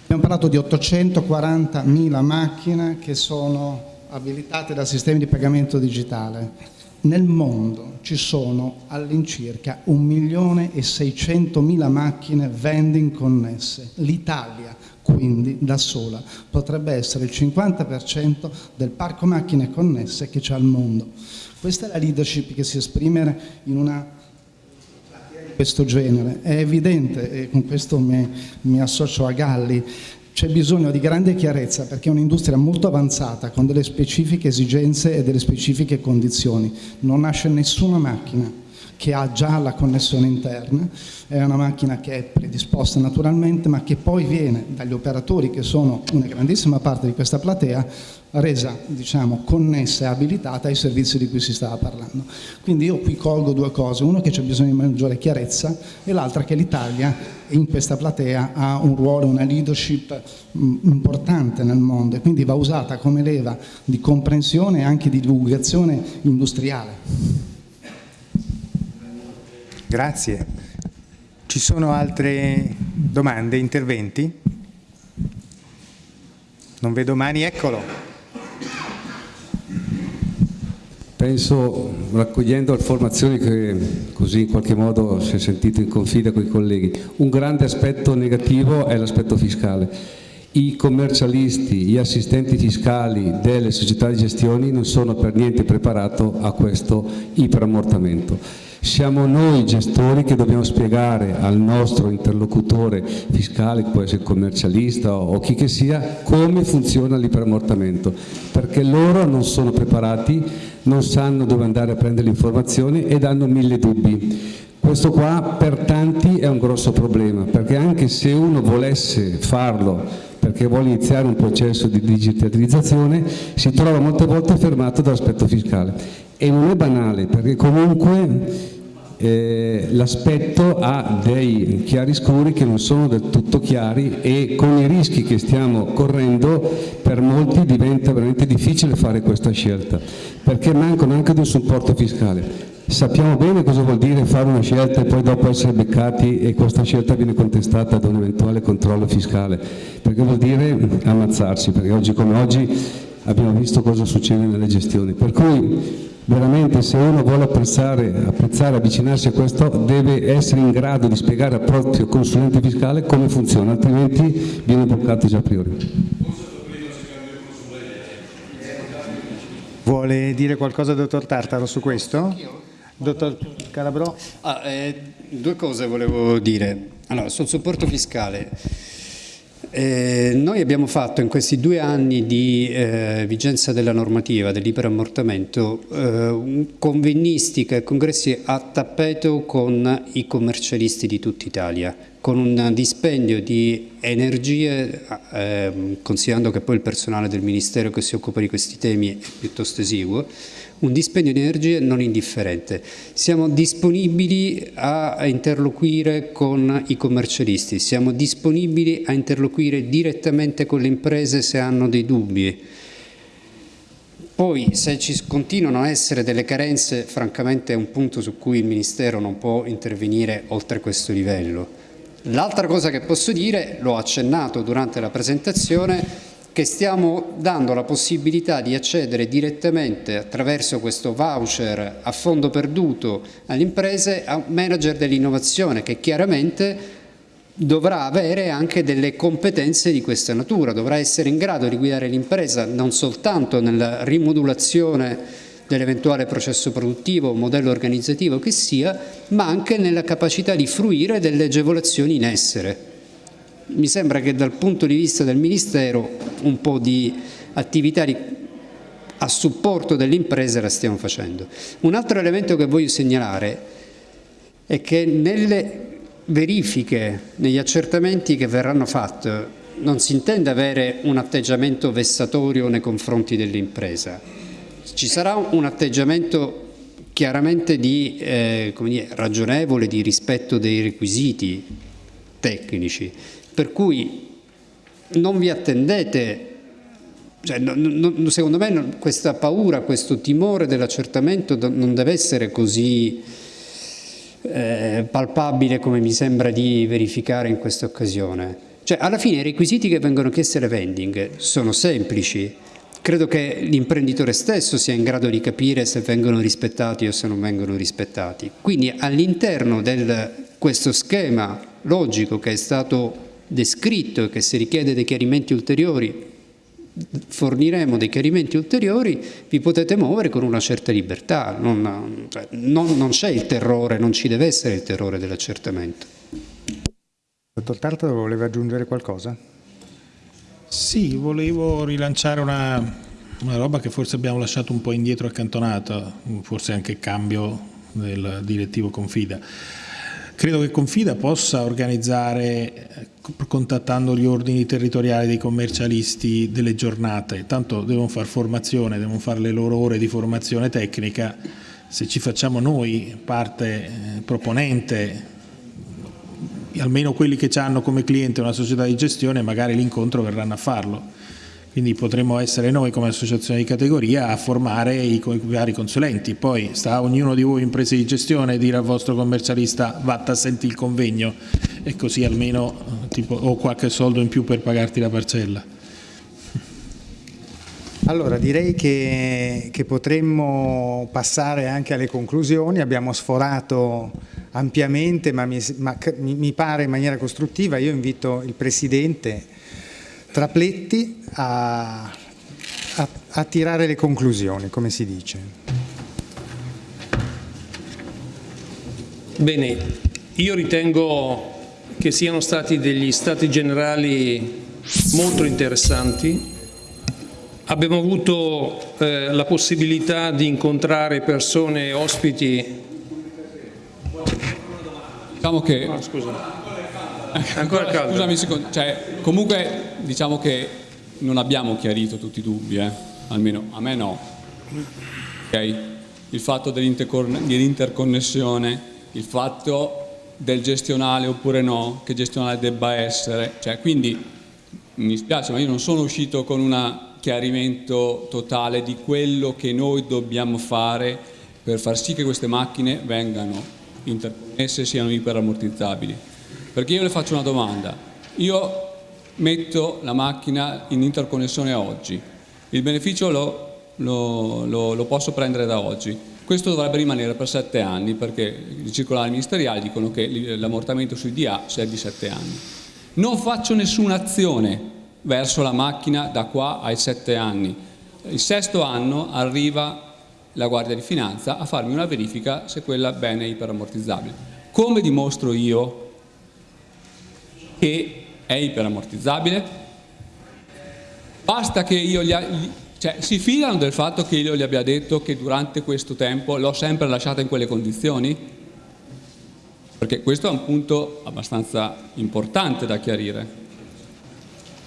Abbiamo parlato di 840.000 macchine che sono abilitate da sistemi di pagamento digitale. Nel mondo ci sono all'incirca 1.600.000 macchine vending connesse. L'Italia, quindi, da sola, potrebbe essere il 50% del parco macchine connesse che c'è al mondo. Questa è la leadership che si esprime in una questo genere. È evidente, e con questo mi, mi associo a Galli, c'è bisogno di grande chiarezza perché è un'industria molto avanzata con delle specifiche esigenze e delle specifiche condizioni. Non nasce nessuna macchina che ha già la connessione interna, è una macchina che è predisposta naturalmente ma che poi viene dagli operatori che sono una grandissima parte di questa platea resa diciamo, connessa e abilitata ai servizi di cui si stava parlando. Quindi io qui colgo due cose, uno che c'è bisogno di maggiore chiarezza e l'altra che l'Italia in questa platea ha un ruolo, una leadership mm, importante nel mondo e quindi va usata come leva di comprensione e anche di divulgazione industriale. Grazie. Ci sono altre domande, interventi? Non vedo mani, eccolo. Penso, raccogliendo informazioni che così in qualche modo si è sentito in confida con i colleghi, un grande aspetto negativo è l'aspetto fiscale. I commercialisti, gli assistenti fiscali delle società di gestione non sono per niente preparati a questo iperammortamento siamo noi gestori che dobbiamo spiegare al nostro interlocutore fiscale, che può essere commercialista o chi che sia, come funziona l'iperammortamento, perché loro non sono preparati, non sanno dove andare a prendere le informazioni ed hanno mille dubbi. Questo qua per tanti è un grosso problema, perché anche se uno volesse farlo perché vuole iniziare un processo di digitalizzazione, si trova molte volte fermato dall'aspetto fiscale. E non è banale, perché comunque eh, l'aspetto ha dei chiaroscuri che non sono del tutto chiari e con i rischi che stiamo correndo per molti diventa veramente difficile fare questa scelta perché mancano anche di un supporto fiscale. Sappiamo bene cosa vuol dire fare una scelta e poi dopo essere beccati e questa scelta viene contestata da un eventuale controllo fiscale, perché vuol dire ammazzarsi, perché oggi come oggi abbiamo visto cosa succede nelle gestioni. Per cui veramente se uno vuole apprezzare, apprezzare, avvicinarsi a questo deve essere in grado di spiegare al proprio consulente fiscale come funziona, altrimenti viene bloccato già a priori. Vuole dire qualcosa dottor Tartaro su questo? Dottor Calabro? Ah, eh, due cose volevo dire. Allora, sul supporto fiscale eh, noi abbiamo fatto in questi due anni di eh, vigenza della normativa dell'iperammortamento eh, convennistica e congressi a tappeto con i commercialisti di tutta Italia, con un dispendio di energie, ehm, considerando che poi il personale del Ministero che si occupa di questi temi è piuttosto esiguo, un dispendio di energie non indifferente. Siamo disponibili a interloquire con i commercialisti, siamo disponibili a interloquire direttamente con le imprese se hanno dei dubbi. Poi se ci continuano a essere delle carenze, francamente è un punto su cui il Ministero non può intervenire oltre questo livello. L'altra cosa che posso dire, l'ho accennato durante la presentazione, che stiamo dando la possibilità di accedere direttamente attraverso questo voucher a fondo perduto alle imprese a un manager dell'innovazione che chiaramente dovrà avere anche delle competenze di questa natura, dovrà essere in grado di guidare l'impresa non soltanto nella rimodulazione dell'eventuale processo produttivo modello organizzativo che sia, ma anche nella capacità di fruire delle agevolazioni in essere mi sembra che dal punto di vista del Ministero un po' di attività a supporto delle imprese la stiamo facendo. Un altro elemento che voglio segnalare è che nelle verifiche, negli accertamenti che verranno fatti, non si intende avere un atteggiamento vessatorio nei confronti dell'impresa. Ci sarà un atteggiamento chiaramente di, eh, dire, ragionevole di rispetto dei requisiti tecnici, per cui non vi attendete, cioè, non, secondo me questa paura, questo timore dell'accertamento non deve essere così eh, palpabile come mi sembra di verificare in questa occasione. Cioè, alla fine i requisiti che vengono chiesti alle vending sono semplici, credo che l'imprenditore stesso sia in grado di capire se vengono rispettati o se non vengono rispettati. Quindi all'interno di questo schema logico che è stato descritto e che se richiede dei chiarimenti ulteriori forniremo dei chiarimenti ulteriori, vi potete muovere con una certa libertà, non, cioè, non, non c'è il terrore, non ci deve essere il terrore dell'accertamento. Dottor Tartaro voleva aggiungere qualcosa? Sì, volevo rilanciare una, una roba che forse abbiamo lasciato un po' indietro accantonata, forse anche cambio del direttivo Confida. Credo che Confida possa organizzare, contattando gli ordini territoriali dei commercialisti, delle giornate, tanto devono fare formazione, devono fare le loro ore di formazione tecnica, se ci facciamo noi parte eh, proponente, almeno quelli che hanno come cliente una società di gestione, magari l'incontro verranno a farlo quindi potremmo essere noi come associazione di categoria a formare i, vari consulenti, poi sta a ognuno di voi imprese di gestione dire al vostro commercialista vatta senti il convegno e così almeno tipo, ho qualche soldo in più per pagarti la parcella. Allora direi che, che, potremmo passare anche alle conclusioni, abbiamo sforato ampiamente ma mi, ma mi pare in maniera costruttiva, io invito il Presidente Trapletti a, a, a tirare le conclusioni, come si dice. Bene, io ritengo che siano stati degli stati generali molto interessanti. Abbiamo avuto eh, la possibilità di incontrare persone ospiti. Diciamo che... Oh, Ancora caldo. Scusami un secondo, cioè, comunque diciamo che non abbiamo chiarito tutti i dubbi, eh? almeno a me no. Okay? Il fatto dell'interconnessione, il fatto del gestionale oppure no, che gestionale debba essere, cioè, quindi mi spiace ma io non sono uscito con un chiarimento totale di quello che noi dobbiamo fare per far sì che queste macchine vengano interconnesse e siano iperammortizzabili. Perché io le faccio una domanda, io metto la macchina in interconnessione oggi, il beneficio lo, lo, lo, lo posso prendere da oggi, questo dovrebbe rimanere per sette anni perché i circolari ministeriali dicono che l'ammortamento sui DA sia di sette anni. Non faccio nessuna azione verso la macchina da qua ai sette anni. Il sesto anno arriva la Guardia di Finanza a farmi una verifica se quella bene è iperammortizzabile. Come dimostro io che è iperammortizzabile? Basta che io gli, cioè, si fidano del fatto che io gli abbia detto che durante questo tempo l'ho sempre lasciata in quelle condizioni? Perché questo è un punto abbastanza importante da chiarire.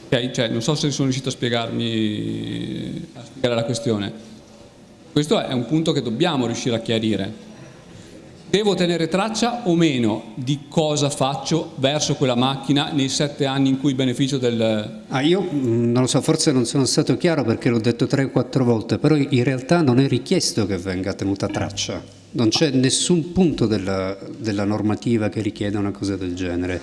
Okay? Cioè, non so se sono riuscito a spiegarmi a spiegare la questione. Questo è un punto che dobbiamo riuscire a chiarire. Devo tenere traccia o meno di cosa faccio verso quella macchina nei sette anni in cui beneficio del... Ah, io mm, non lo so, forse non sono stato chiaro perché l'ho detto tre o quattro volte, però in realtà non è richiesto che venga tenuta traccia. Non c'è nessun punto della, della normativa che richieda una cosa del genere.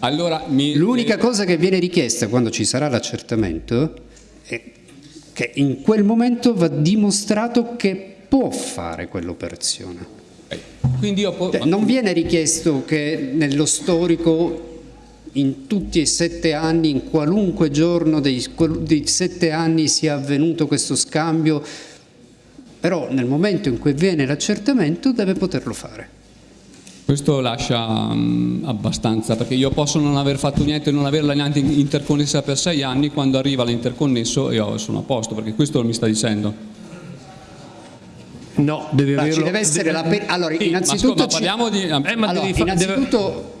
Allora, L'unica cosa che viene richiesta quando ci sarà l'accertamento è che in quel momento va dimostrato che può fare quell'operazione. Cioè, non viene richiesto che nello storico in tutti e sette anni, in qualunque giorno dei, dei sette anni sia avvenuto questo scambio, però nel momento in cui viene l'accertamento deve poterlo fare. Questo lascia um, abbastanza, perché io posso non aver fatto niente, non averla neanche interconnessa per sei anni, quando arriva l'interconnesso io sono a posto, perché questo mi sta dicendo. No, deve Ma averlo. deve essere la per... Allora, Sì, innanzitutto, ma scusa, parliamo di- ci- eh, ma allora, devi fa- innanzitutto,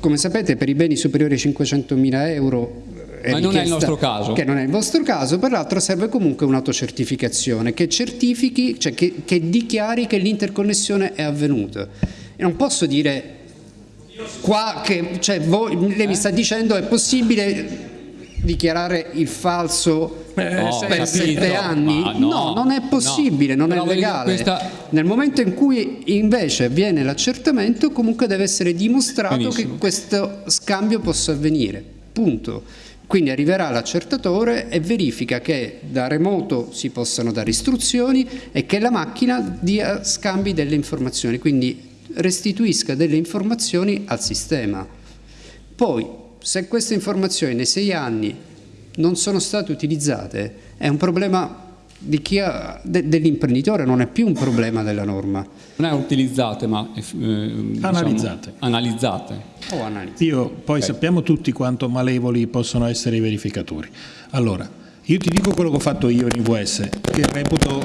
come sapete, per i beni superiori ai 500.000 euro eh, Ma non è il nostro caso. Che non è il vostro caso, per l'altro serve comunque un'autocertificazione che certifichi, cioè che, che dichiari che l'interconnessione è avvenuta. E non posso dire qua che cioè, voi, lei mi sta dicendo è possibile dichiarare il falso No, per capito, sette anni? ma no, non è possibile, no. non Però è legale. questa- Nel momento in cui invece avviene l'accertamento, comunque deve essere dimostrato Benissimo. che questo scambio possa avvenire. Punto. Quindi arriverà l'accertatore e verifica che da remoto si possano dare istruzioni e che la macchina dia scambi delle informazioni, quindi restituisca delle informazioni al sistema. Poi, se queste informazioni nei sei anni non sono state utilizzate, è un problema di chi ha- de- dell'imprenditore, non è più un problema della norma. Non è utilizzate, ma eh, diciamo, Analizzate. analizzate. O analizzi. Io poi sappiamo tutti quanto malevoli possono essere i verificatori. Allora, io ti dico quello che ho fatto io in IVS, che reputo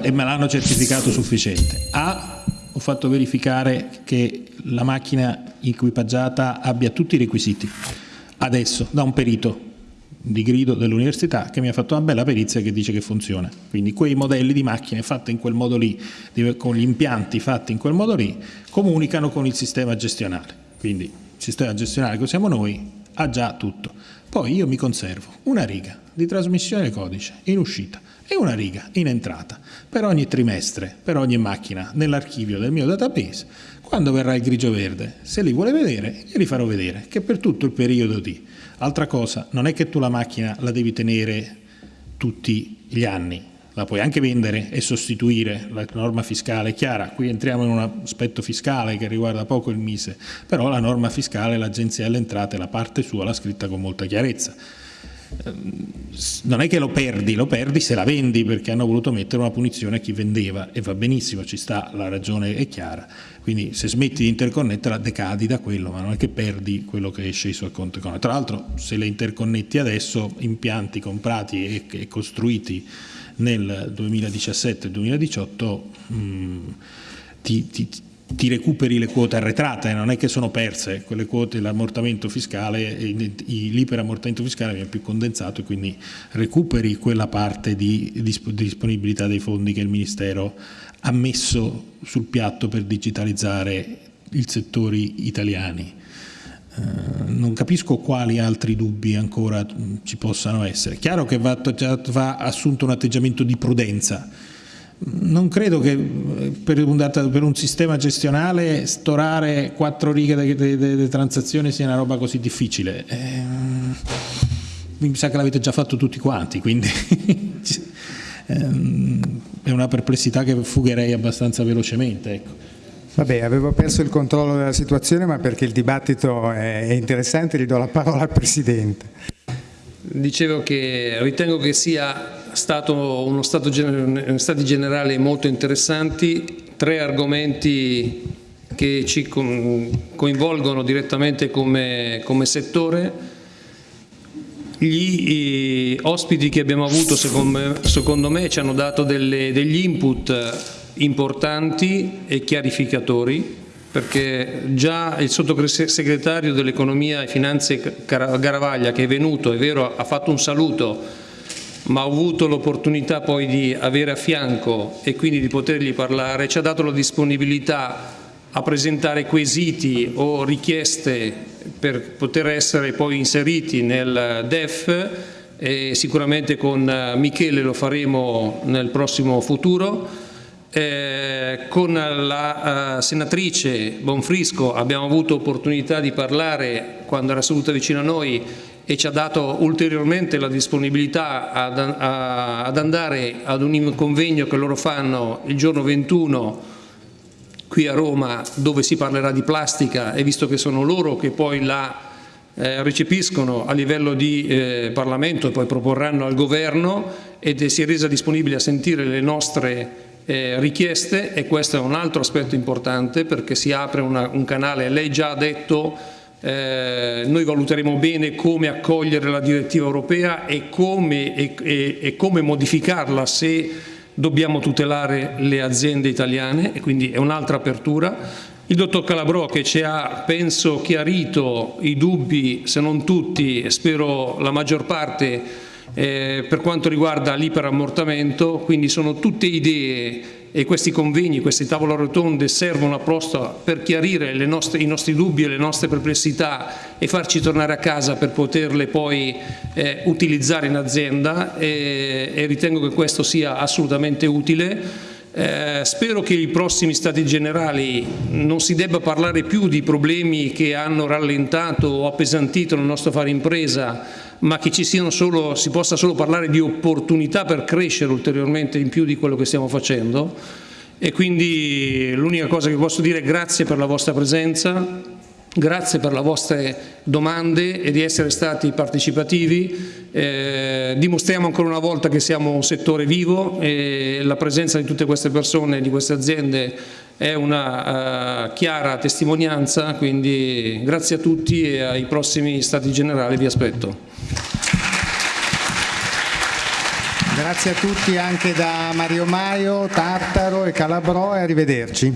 e me l'hanno certificato sufficiente. A, ho fatto verificare che la macchina equipaggiata abbia tutti i requisiti. Adesso, da un perito di grido dell'università che mi ha fatto una bella perizia che dice che funziona. Quindi quei modelli di macchine fatte in quel modo lì, con gli impianti fatti in quel modo lì, comunicano con il sistema gestionale. Quindi il sistema gestionale che usiamo noi ha già tutto. Poi io mi conservo una riga di trasmissione codice in uscita e una riga in entrata per ogni trimestre, per ogni macchina nell'archivio del mio database. Quando verrà il grigio verde, se li vuole vedere, glieli farò vedere che per tutto il periodo di. Altra cosa, non è che tu la macchina la devi tenere tutti gli anni, la puoi anche vendere e sostituire, la norma fiscale è chiara, qui entriamo in un aspetto fiscale che riguarda poco il Mise, però la norma fiscale, l'Agenzia delle Entrate, la parte sua l'ha scritta con molta chiarezza. Ehm, Non è che lo perdi, lo perdi se la vendi perché hanno voluto mettere una punizione a chi vendeva e va benissimo, ci sta, la ragione è chiara, quindi se smetti di interconnetterla decadi da quello, ma non è che perdi quello che esce sul conto economico. Tra l'altro se le interconnetti adesso, impianti comprati e, e costruiti nel 2017-2018 mh, ti, ti- ti recuperi le quote arretrate, non è che sono perse, quelle quote, l'ammortamento fiscale, l'iperammortamento fiscale viene più condensato e quindi recuperi quella parte di disponibilità dei fondi che il Ministero ha messo sul piatto per digitalizzare i settori italiani. Eh, non capisco quali altri dubbi ancora ci possano essere. Chiaro che va, va assunto un atteggiamento di prudenza, non credo che per un, per un, sistema gestionale storare quattro righe di transazione sia una roba così difficile. Eh, mi sa che l'avete già fatto tutti quanti, quindi ehm, è una perplessità che fugherei abbastanza velocemente. Ecco. Vabbè, avevo perso il controllo della situazione, ma perché il dibattito è interessante, gli do la parola al Presidente. Dicevo che ritengo che sia stato uno stato stati generali molto interessanti, tre argomenti che ci coinvolgono direttamente come, come settore. Gli ospiti che abbiamo avuto secondo me, secondo me ci hanno dato delle, degli input importanti e chiarificatori perché già il sottosegretario dell'economia e finanze Garavaglia che è venuto, è vero, ha fatto un saluto, ma ho avuto l'opportunità poi di avere a fianco e quindi di potergli parlare, ci ha dato la disponibilità a presentare quesiti o richieste per poter essere poi inseriti nel DEF e sicuramente con Michele lo faremo nel prossimo futuro. Eh, con la uh, senatrice Bonfrisco abbiamo avuto opportunità di parlare quando era seduta vicino a noi e ci ha dato ulteriormente la disponibilità ad, a, ad andare ad un convegno che loro fanno il giorno 21 qui a Roma dove si parlerà di plastica e visto che sono loro che poi la eh, recepiscono a livello di eh, Parlamento e poi proporranno al governo ed si è resa disponibile a sentire le nostre eh, richieste e questo è un altro aspetto importante perché si apre una, un canale, lei già ha detto eh, noi valuteremo bene come accogliere la direttiva europea e come, e, e, e come modificarla se dobbiamo tutelare le aziende italiane e quindi è un'altra apertura. Il dottor Calabrò che ci ha, penso, chiarito i dubbi, se non tutti, e spero la maggior parte, eh, per quanto riguarda l'iperammortamento, quindi sono tutte idee e questi convegni, queste tavole rotonde servono apposta per chiarire nostre, i nostri dubbi e le nostre perplessità e farci tornare a casa per poterle poi eh, utilizzare in azienda e, e ritengo che questo sia assolutamente utile. Eh, spero che i prossimi stati generali non si debba parlare più di problemi che hanno rallentato o appesantito il nostro fare impresa, ma che ci solo, si possa solo parlare di opportunità per crescere ulteriormente in più di quello che stiamo facendo e quindi l'unica cosa che posso dire è grazie per la vostra presenza, grazie per le vostre domande e di essere stati partecipativi, eh, dimostriamo ancora una volta che siamo un settore vivo e la presenza di tutte queste persone, di queste aziende è una uh, chiara testimonianza, quindi grazie a tutti e ai prossimi Stati Generali vi aspetto. Grazie a tutti anche da Mario Maio, Tartaro e Calabrò e arrivederci.